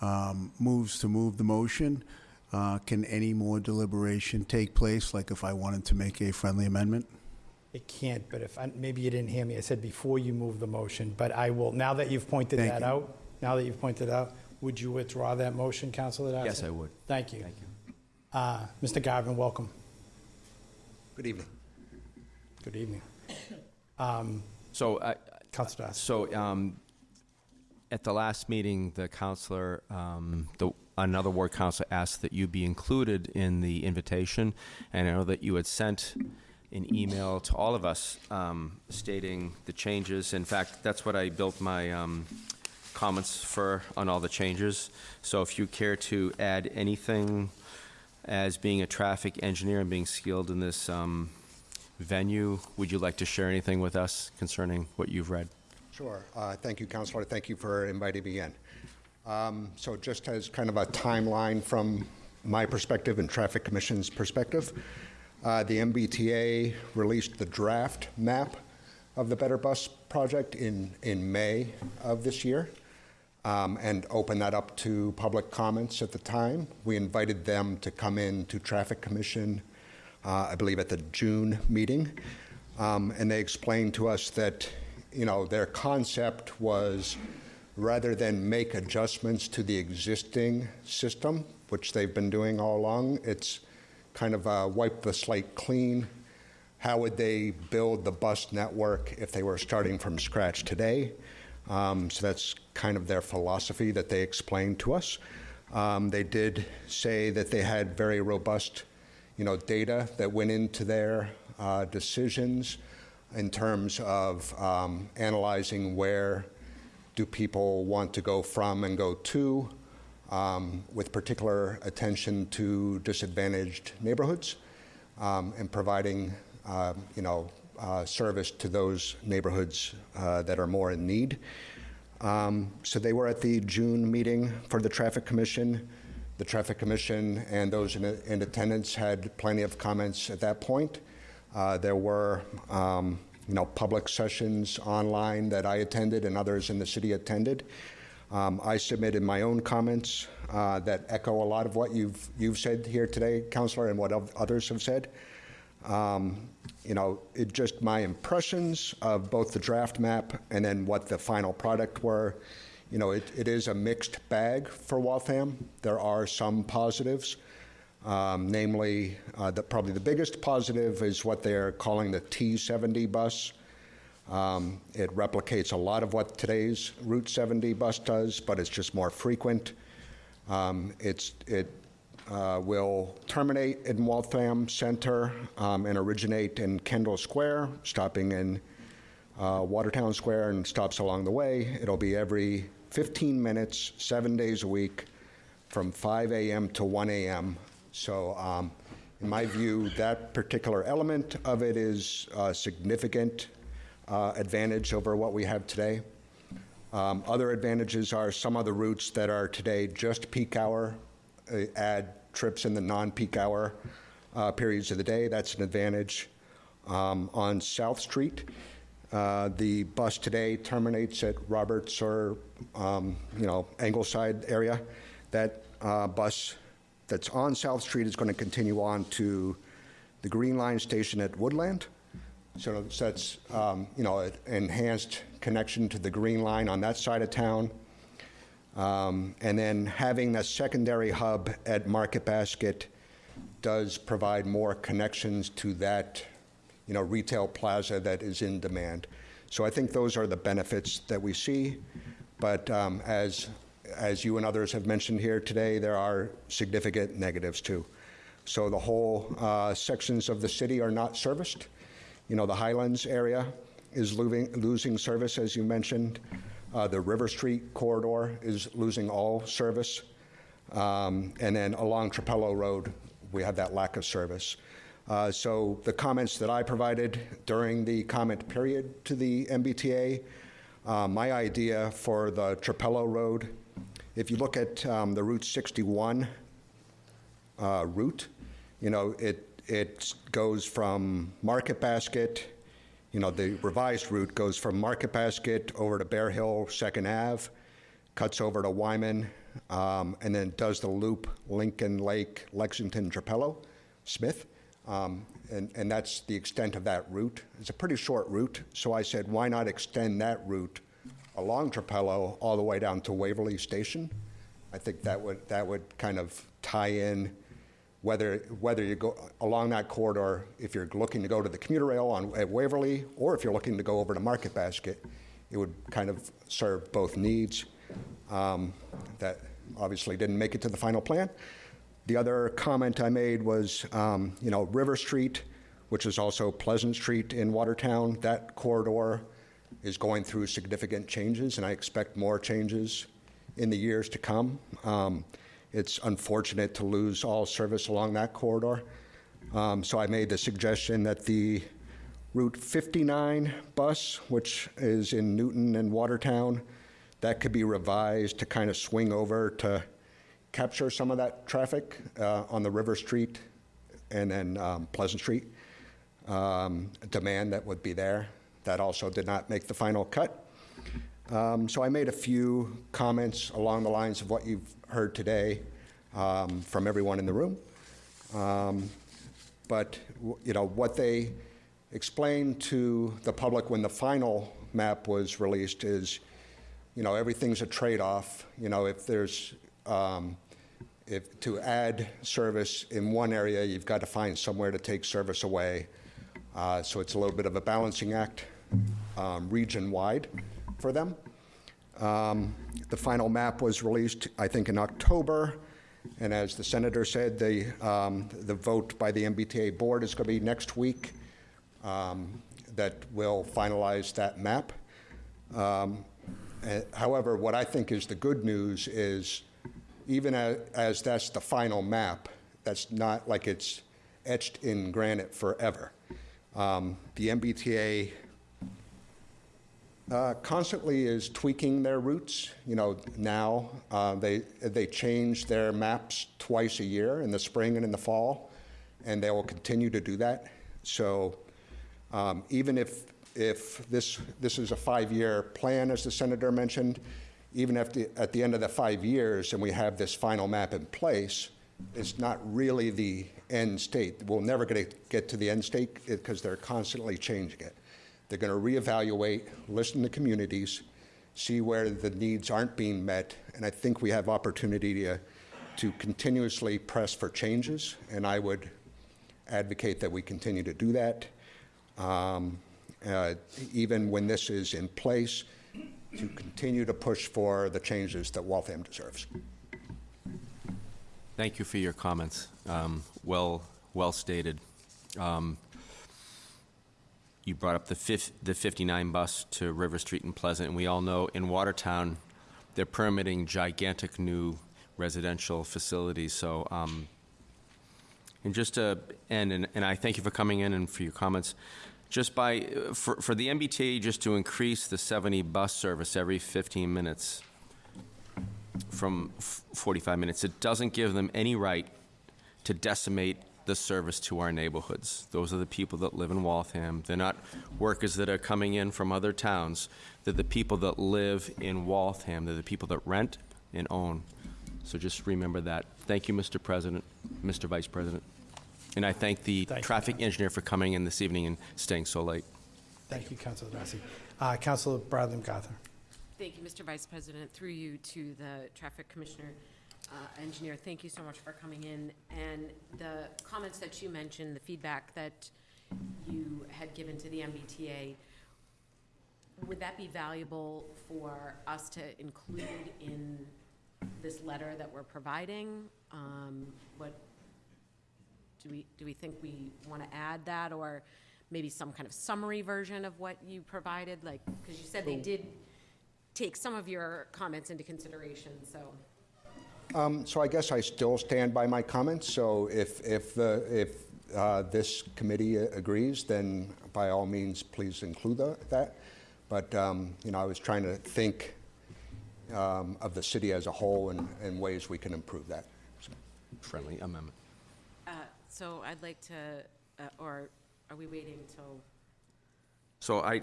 um, moves to move the motion, uh, can any more deliberation take place, like if I wanted to make a friendly amendment? It can't, but if, I- maybe you didn't hear me, I said before you move the motion, but I will, now that you've pointed Thank that you. out, now that you've pointed out, would you withdraw that motion, Councilor Dawson? Yes, I would. Thank you. Thank you. Uh, Mr. Garvin, welcome. Good evening. Good evening. Um, So, I- Dawson. So, um, at the last meeting, the counselor, um, the, another ward counselor asked that you be included in the invitation, and I know that you had sent an email to all of us um, stating the changes. In fact, that's what I built my um, comments for, on all the changes. So if you care to add anything as being a traffic engineer and being skilled in this um, venue, would you like to share anything with us concerning what you've read? Sure. Uh, Thank you, Counselor. Thank you for inviting me in. Um, So just as kind of a timeline from my perspective and Traffic Commission's perspective, uh, the MBTA released the draft map of the Better Bus project in, in May of this year um, and opened that up to public comments at the time. We invited them to come in to Traffic Commission, I believe at the June meeting, um, and they explained to us that, you know, their concept was rather than make adjustments to the existing system, which they've been doing all along, it's kind of uh, wipe the slate clean. How would they build the bus network if they were starting from scratch today? Um, so that's kind of their philosophy that they explained to us. Um, they did say that they had very robust, you know, data that went into their uh, decisions in terms of um, analyzing where do people want to go from and go to, um, with particular attention to disadvantaged neighborhoods um, and providing, um, you know, uh, service to those neighborhoods uh, that are more in need. Um, so they were at the June meeting for the Traffic Commission. The Traffic Commission and those in, in attendance had plenty of comments at that point. Uh, there were, um, you know, public sessions online that I attended and others in the city attended. Um, I submitted my own comments uh, that echo a lot of what you've you've said here today, Councilor, and what others have said. Um, you know, it just my impressions of both the draft map and then what the final product were. You know, it, it is a mixed bag for Waltham. There are some positives, um, namely, uh, the, probably the biggest positive is what they're calling the T70 bus. Um, it replicates a lot of what today's Route 70 bus does, but it's just more frequent. Um, it's, it uh, will terminate in Waltham Center um, and originate in Kendall Square, stopping in uh, Watertown Square and stops along the way. It'll be every 15 minutes, seven days a week, from 5 a.m. to 1 a.m. So, um, in my view, that particular element of it is a significant uh, advantage over what we have today. Um, Other advantages are some of the routes that are today just peak hour, uh, add trips in the non-peak hour uh, periods of the day. That's an advantage. Um, On South Street, uh, the bus today terminates at Roberts or, um, you know, Angleside area. That uh, bus that's on South Street is going to continue on to the Green Line station at Woodland. So that's, um, you know, an enhanced connection to the Green Line on that side of town. Um, And then having a secondary hub at Market Basket does provide more connections to that, you know, retail plaza that is in demand. So I think those are the benefits that we see. But um, as, as you and others have mentioned here today, there are significant negatives too. So the whole uh, sections of the city are not serviced. You know, the Highlands area is losing, losing service, as you mentioned. Uh, the River Street corridor is losing all service. Um, and then along Trapelo Road, we have that lack of service. Uh, so the comments that I provided during the comment period to the MBTA, uh, my idea for the Trapelo Road, if you look at um, the Route 61 uh, route, you know, it, it goes from Market Basket, you know, the revised route goes from Market Basket over to Bear Hill, Second Ave, cuts over to Wyman, um, and then does the loop Lincoln Lake, Lexington, Trapelo, Smith. Um, and, and that's the extent of that route. It's a pretty short route, so I said, why not extend that route along Trapelo all the way down to Waverly Station? I think that would, that would kind of tie in whether, whether you go along that corridor, if you're looking to go to the commuter rail on, at Waverly, or if you're looking to go over to Market Basket, it would kind of serve both needs. Um, that obviously didn't make it to the final plan. The other comment I made was, um, you know, River Street, which is also Pleasant Street in Watertown, that corridor is going through significant changes, and I expect more changes in the years to come. Um, it's unfortunate to lose all service along that corridor. Um, so I made the suggestion that the Route 59 bus, which is in Newton and Watertown, that could be revised to kind of swing over to capture some of that traffic uh, on the River Street and then um, Pleasant Street um, demand that would be there. That also did not make the final cut. Um, so I made a few comments along the lines of what you've heard today um, from everyone in the room. Um, but you know what they explained to the public when the final map was released is, you know, everything's a trade-off. You know, if there's um, if to add service in one area, you've got to find somewhere to take service away. Uh, so it's a little bit of a balancing act um, region-wide for them. Um, the final map was released, I think, in October. And as the senator said, the, um, the vote by the MBTA board is going to be next week um, that will finalize that map. Um, eh, however, what I think is the good news is even as, as that's the final map, that's not like it's etched in granite forever. Um, the MBTA uh, constantly is tweaking their routes. You know, now uh, they they change their maps twice a year in the spring and in the fall, and they will continue to do that. So um, even if if this this is a five-year plan, as the senator mentioned, even at the end of the five years and we have this final map in place, it's not really the end state. We'll never get get to the end state because they're constantly changing it. They're going to reevaluate, listen to communities, see where the needs aren't being met, and I think we have opportunity to, to continuously press for changes, and I would advocate that we continue to do that, um, uh, even when this is in place, to continue to push for the changes that Waltham deserves. Thank you for your comments. Um, Well, well stated. Um, You brought up the fif- the 59 bus to River Street and Pleasant, and we all know in Watertown, they're permitting gigantic new residential facilities, so, um, and just to end, and and I thank you for coming in and for your comments, just by, uh, for for the MBTA, just to increase the 70 bus service every 15 minutes, from f- 45 minutes. It doesn't give them any right to decimate the service to our neighborhoods. Those are the people that live in Waltham. They're not workers that are coming in from other towns. They're the people that live in Waltham. They're the people that rent and own. So just remember that. Thank you, Mr. President, Mr. Vice President. And I thank the Thank you. traffic engineer for coming in this evening and staying so late. Thank you, Councilor Darcy. Uh, Councilor Bradley MacArthur. Thank you, Mr. Vice President. Through you to the Traffic Commissioner, uh, Engineer, thank you so much for coming in. And the comments that you mentioned, the feedback that you had given to the MBTA, would that be valuable for us to include in this letter that we're providing? Um, What, do we, do we think we want to add that, or maybe some kind of summary version of what you provided? Like, because you said they did take some of your comments into consideration, so. Um, So I guess I still stand by my comments, so if, if, the- if uh, this committee agrees, then by all means, please include tha- that. But, um, you know, I was trying to think um, of the city as a whole and, and ways we can improve that. Friendly amendment. So I'd like to, uh, or are we waiting till, So I,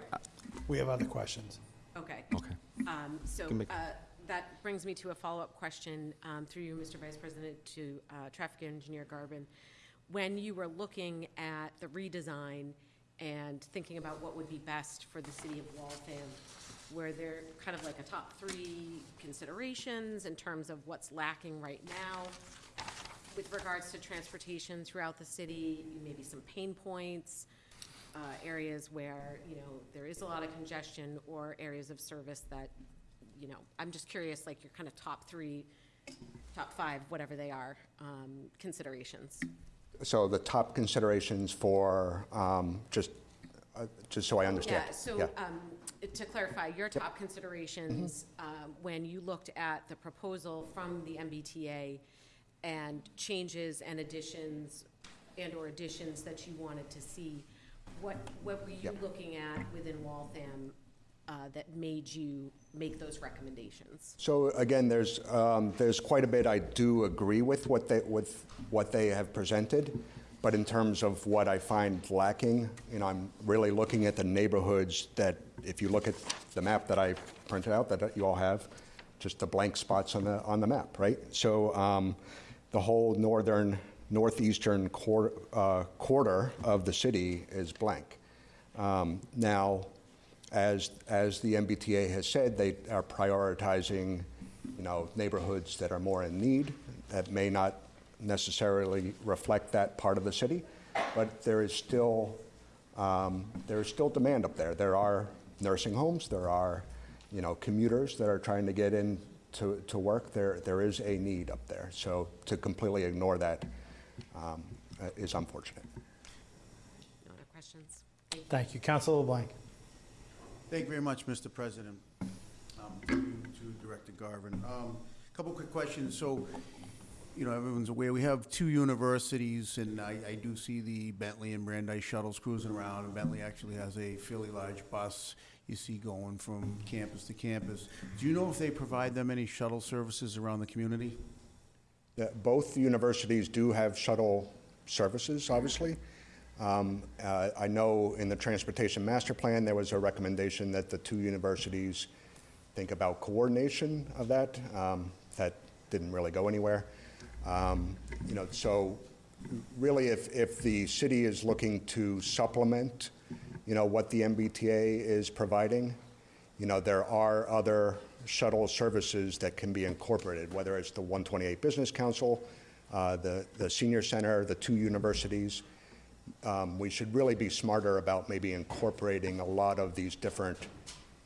We have other questions. okay. okay. Um, So Can make- uh, that brings me to a follow-up question um, through you, Mr. Vice President, to uh, Traffic Engineer Garvin. When you were looking at the redesign and thinking about what would be best for the city of Waltham, were there kind of like a top three considerations in terms of what's lacking right now with regards to transportation throughout the city, maybe some pain points, uh, areas where, you know, there is a lot of congestion, or areas of service that, you know, I'm just curious, like your kind of top three, top five, whatever they are, um, considerations. So the top considerations for, um, just, uh, just so I understand. Yeah, so Yeah. um, to clarify, your top considerations, um, when you looked at the proposal from the MBTA and changes and additions and/or additions that you wanted to see, what, what were you Yep. looking at within Waltham uh, that made you make those recommendations? So again, there's, um, there's quite a bit I do agree with what they, with what they have presented, but in terms of what I find lacking, you know, I'm really looking at the neighborhoods that, if you look at the map that I printed out, that you all have, just the blank spots on the, on the map, right? So um, the whole northern, northeastern quar- uh, quarter of the city is blank. Um, Now, as, as the MBTA has said, they are prioritizing, you know, neighborhoods that are more in need, that may not necessarily reflect that part of the city, but there is still, um, there is still demand up there. There are nursing homes, there are, you know, commuters that are trying to get in to, to work. There, there is a need up there. So to completely ignore that um, is unfortunate. No other questions? Thank you. Thank you. Councilor LeBlanc. Thank you very much, Mr. President. Um, To to Director Garvin. Um, Couple quick questions. So, you know, everyone's aware, we have two universities, and I, I do see the Bentley and Brandeis shuttles cruising around, and Bentley actually has a fairly large bus you see going from campus to campus. Do you know if they provide them any shuttle services around the community? Yeah, Both universities do have shuttle services, obviously. Um, uh, I know in the Transportation Master Plan, there was a recommendation that the two universities think about coordination of that. Um, That didn't really go anywhere. Um, You know, so really, if, if the city is looking to supplement, you know, what the MBTA is providing, you know, there are other shuttle services that can be incorporated, whether it's the 128 Business Council, uh, the, the senior center, the two universities. Um, we should really be smarter about maybe incorporating a lot of these different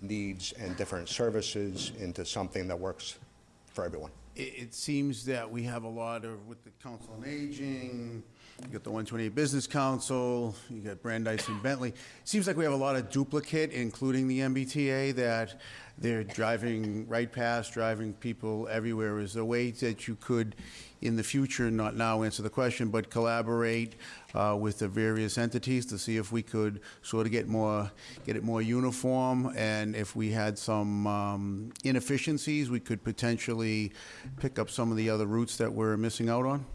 needs and different services into something that works for everyone. It, it seems that we have a lot of, with the Council on Aging, you got the 128 Business Council, you got Brandeis and Bentley. Seems like we have a lot of duplicate, including the MBTA, that they're driving right past, driving people everywhere. Is there a way that you could, in the future, not now answer the question, but collaborate uh, with the various entities to see if we could sort of get more, get it more uniform? And if we had some um, inefficiencies, we could potentially pick up some of the other routes that we're missing out on?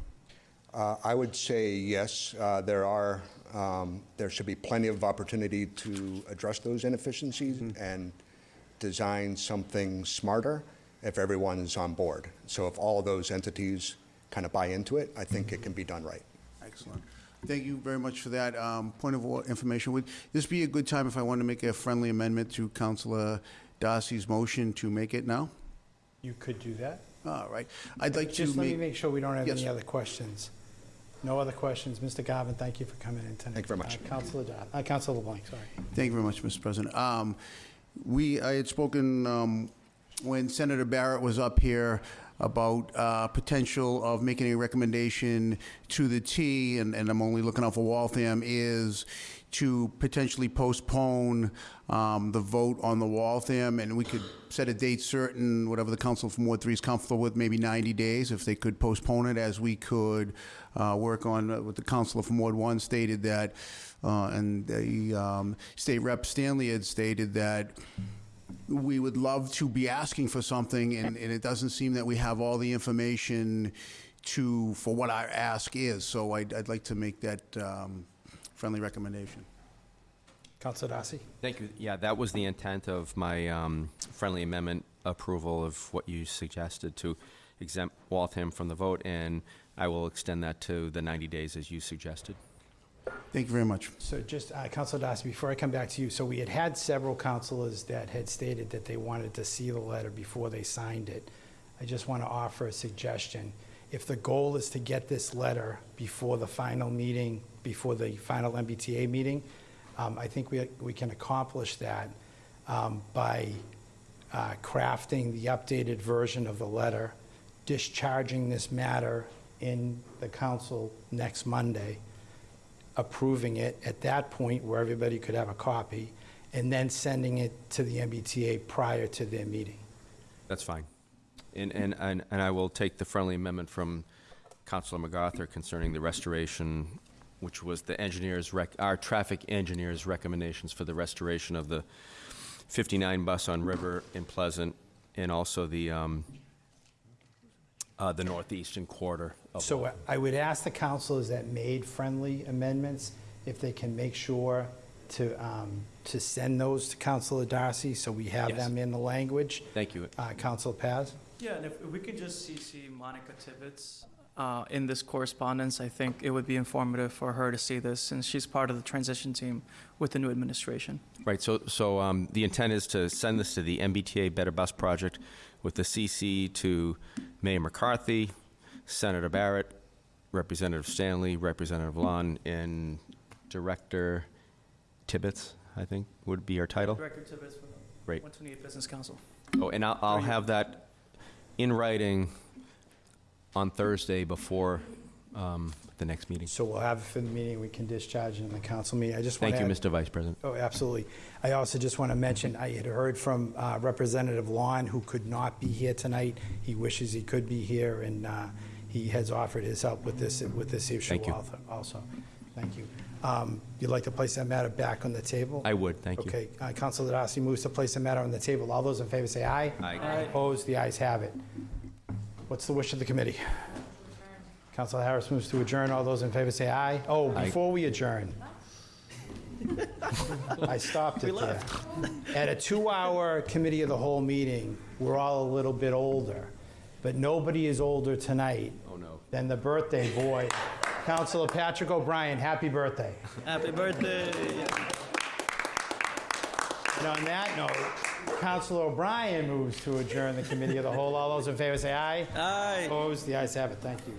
Uh, I would say yes. Uh, there are, um, there should be plenty of opportunity to address those inefficiencies and design something smarter if everyone's on board. So if all those entities kind of buy into it, I think it can be done right. Excellent. Thank you very much for that. Um, Point of information, would this be a good time if I want to make a friendly amendment to Councilor Darcy's motion to make it now? You could do that. All right. I'd like to Just let me make, make sure we don't have Yes. any other questions. No other questions. Mr. Garvin, thank you for coming in tonight. Thank you very much. Uh, Councilor, Dodd- uh, Councilor LeBlanc, sorry. thank you very much, Mr. President. Um, We, I had spoken um, when Senator Barrett was up here about uh, potential of making a recommendation to the T, and, and I'm only looking out for Waltham, is to potentially postpone um, the vote on the Waltham, and we could set a date certain, whatever the council from Ward 3 is comfortable with, maybe 90 days, if they could postpone it, as we could uh, work on, uh, what the councilor from Ward 1 stated that, uh, and the um, state rep Stanley had stated that we would love to be asking for something, and, and it doesn't seem that we have all the information to, for what our ask is. So I'd, I'd like to make that um, friendly recommendation. Councilor Darcy? Thank you. Yeah, that was the intent of my um, friendly amendment approval of what you suggested to exempt Waltham from the vote, and I will extend that to the 90 days as you suggested. Thank you very much. So just, uh, Councilor Darcy, before I come back to you, so we had had several councilors that had stated that they wanted to see the letter before they signed it. I just want to offer a suggestion. If the goal is to get this letter before the final meeting, before the final MBTA meeting, um, I think we, we can accomplish that um, by uh, crafting the updated version of the letter, discharging this matter in the council next Monday, approving it at that point where everybody could have a copy, and then sending it to the MBTA prior to their meeting. That's fine. And, and, and and I will take the friendly amendment from Councilor MacArthur concerning the restoration, which was the engineer's, rec- our traffic engineer's recommendations for the restoration of the 59 bus on River in Pleasant, and also the, um, uh, the northeastern quarter of So I would ask the councilors that made friendly amendments if they can make sure to, um, to send those to Councilor Darcy, so we have Yes. them in the language. Thank you. Uh, Councilor Paz? Yeah, and if if we could just CC Monica Tibbits uh, in this correspondence, I think it would be informative for her to see this, since she's part of the transition team with the new administration. Right, so, so um, the intent is to send this to the MBTA Better Bus Project with the CC to Mayor McCarthy, Senator Barrett, Representative Stanley, Representative Lawn, and Director Tibbits, I think, would be our title. Director Tibbits for the Great. 128 Business Council. Oh, and I'll, I'll have that in writing on Thursday before um, the next meeting. So we'll have it for the meeting, we can discharge it in the council meeting. I just want Thank to you, Mr. Vice President. Oh, absolutely. I also just want to mention, I had heard from uh, Representative Lawn, who could not be here tonight. He wishes he could be here, and uh, he has offered his help with this, with this issue Thank you. also- also. Thank you. Um, You'd like to place that matter back on the table? I would, thank you. Okay, uh, Councilor Darcy moves to place the matter on the table. All those in favor say aye. Aye. Aye. Opposed, the ayes have it. What's the wish of the committee? Councilor Harris moves to adjourn. All those in favor say aye. Oh, Aye. before we adjourn. I stopped it there. At a two-hour committee of the whole meeting, we're all a little bit older, but nobody is older tonight Oh, no. than the birthday boy, Councilor Patrick O'Brien. Happy birthday. Happy birthday. And on that note, Councilor O'Brien moves to adjourn the committee of the whole. All those in favor say aye. Aye. Opposed? The ayes have it. Thank you.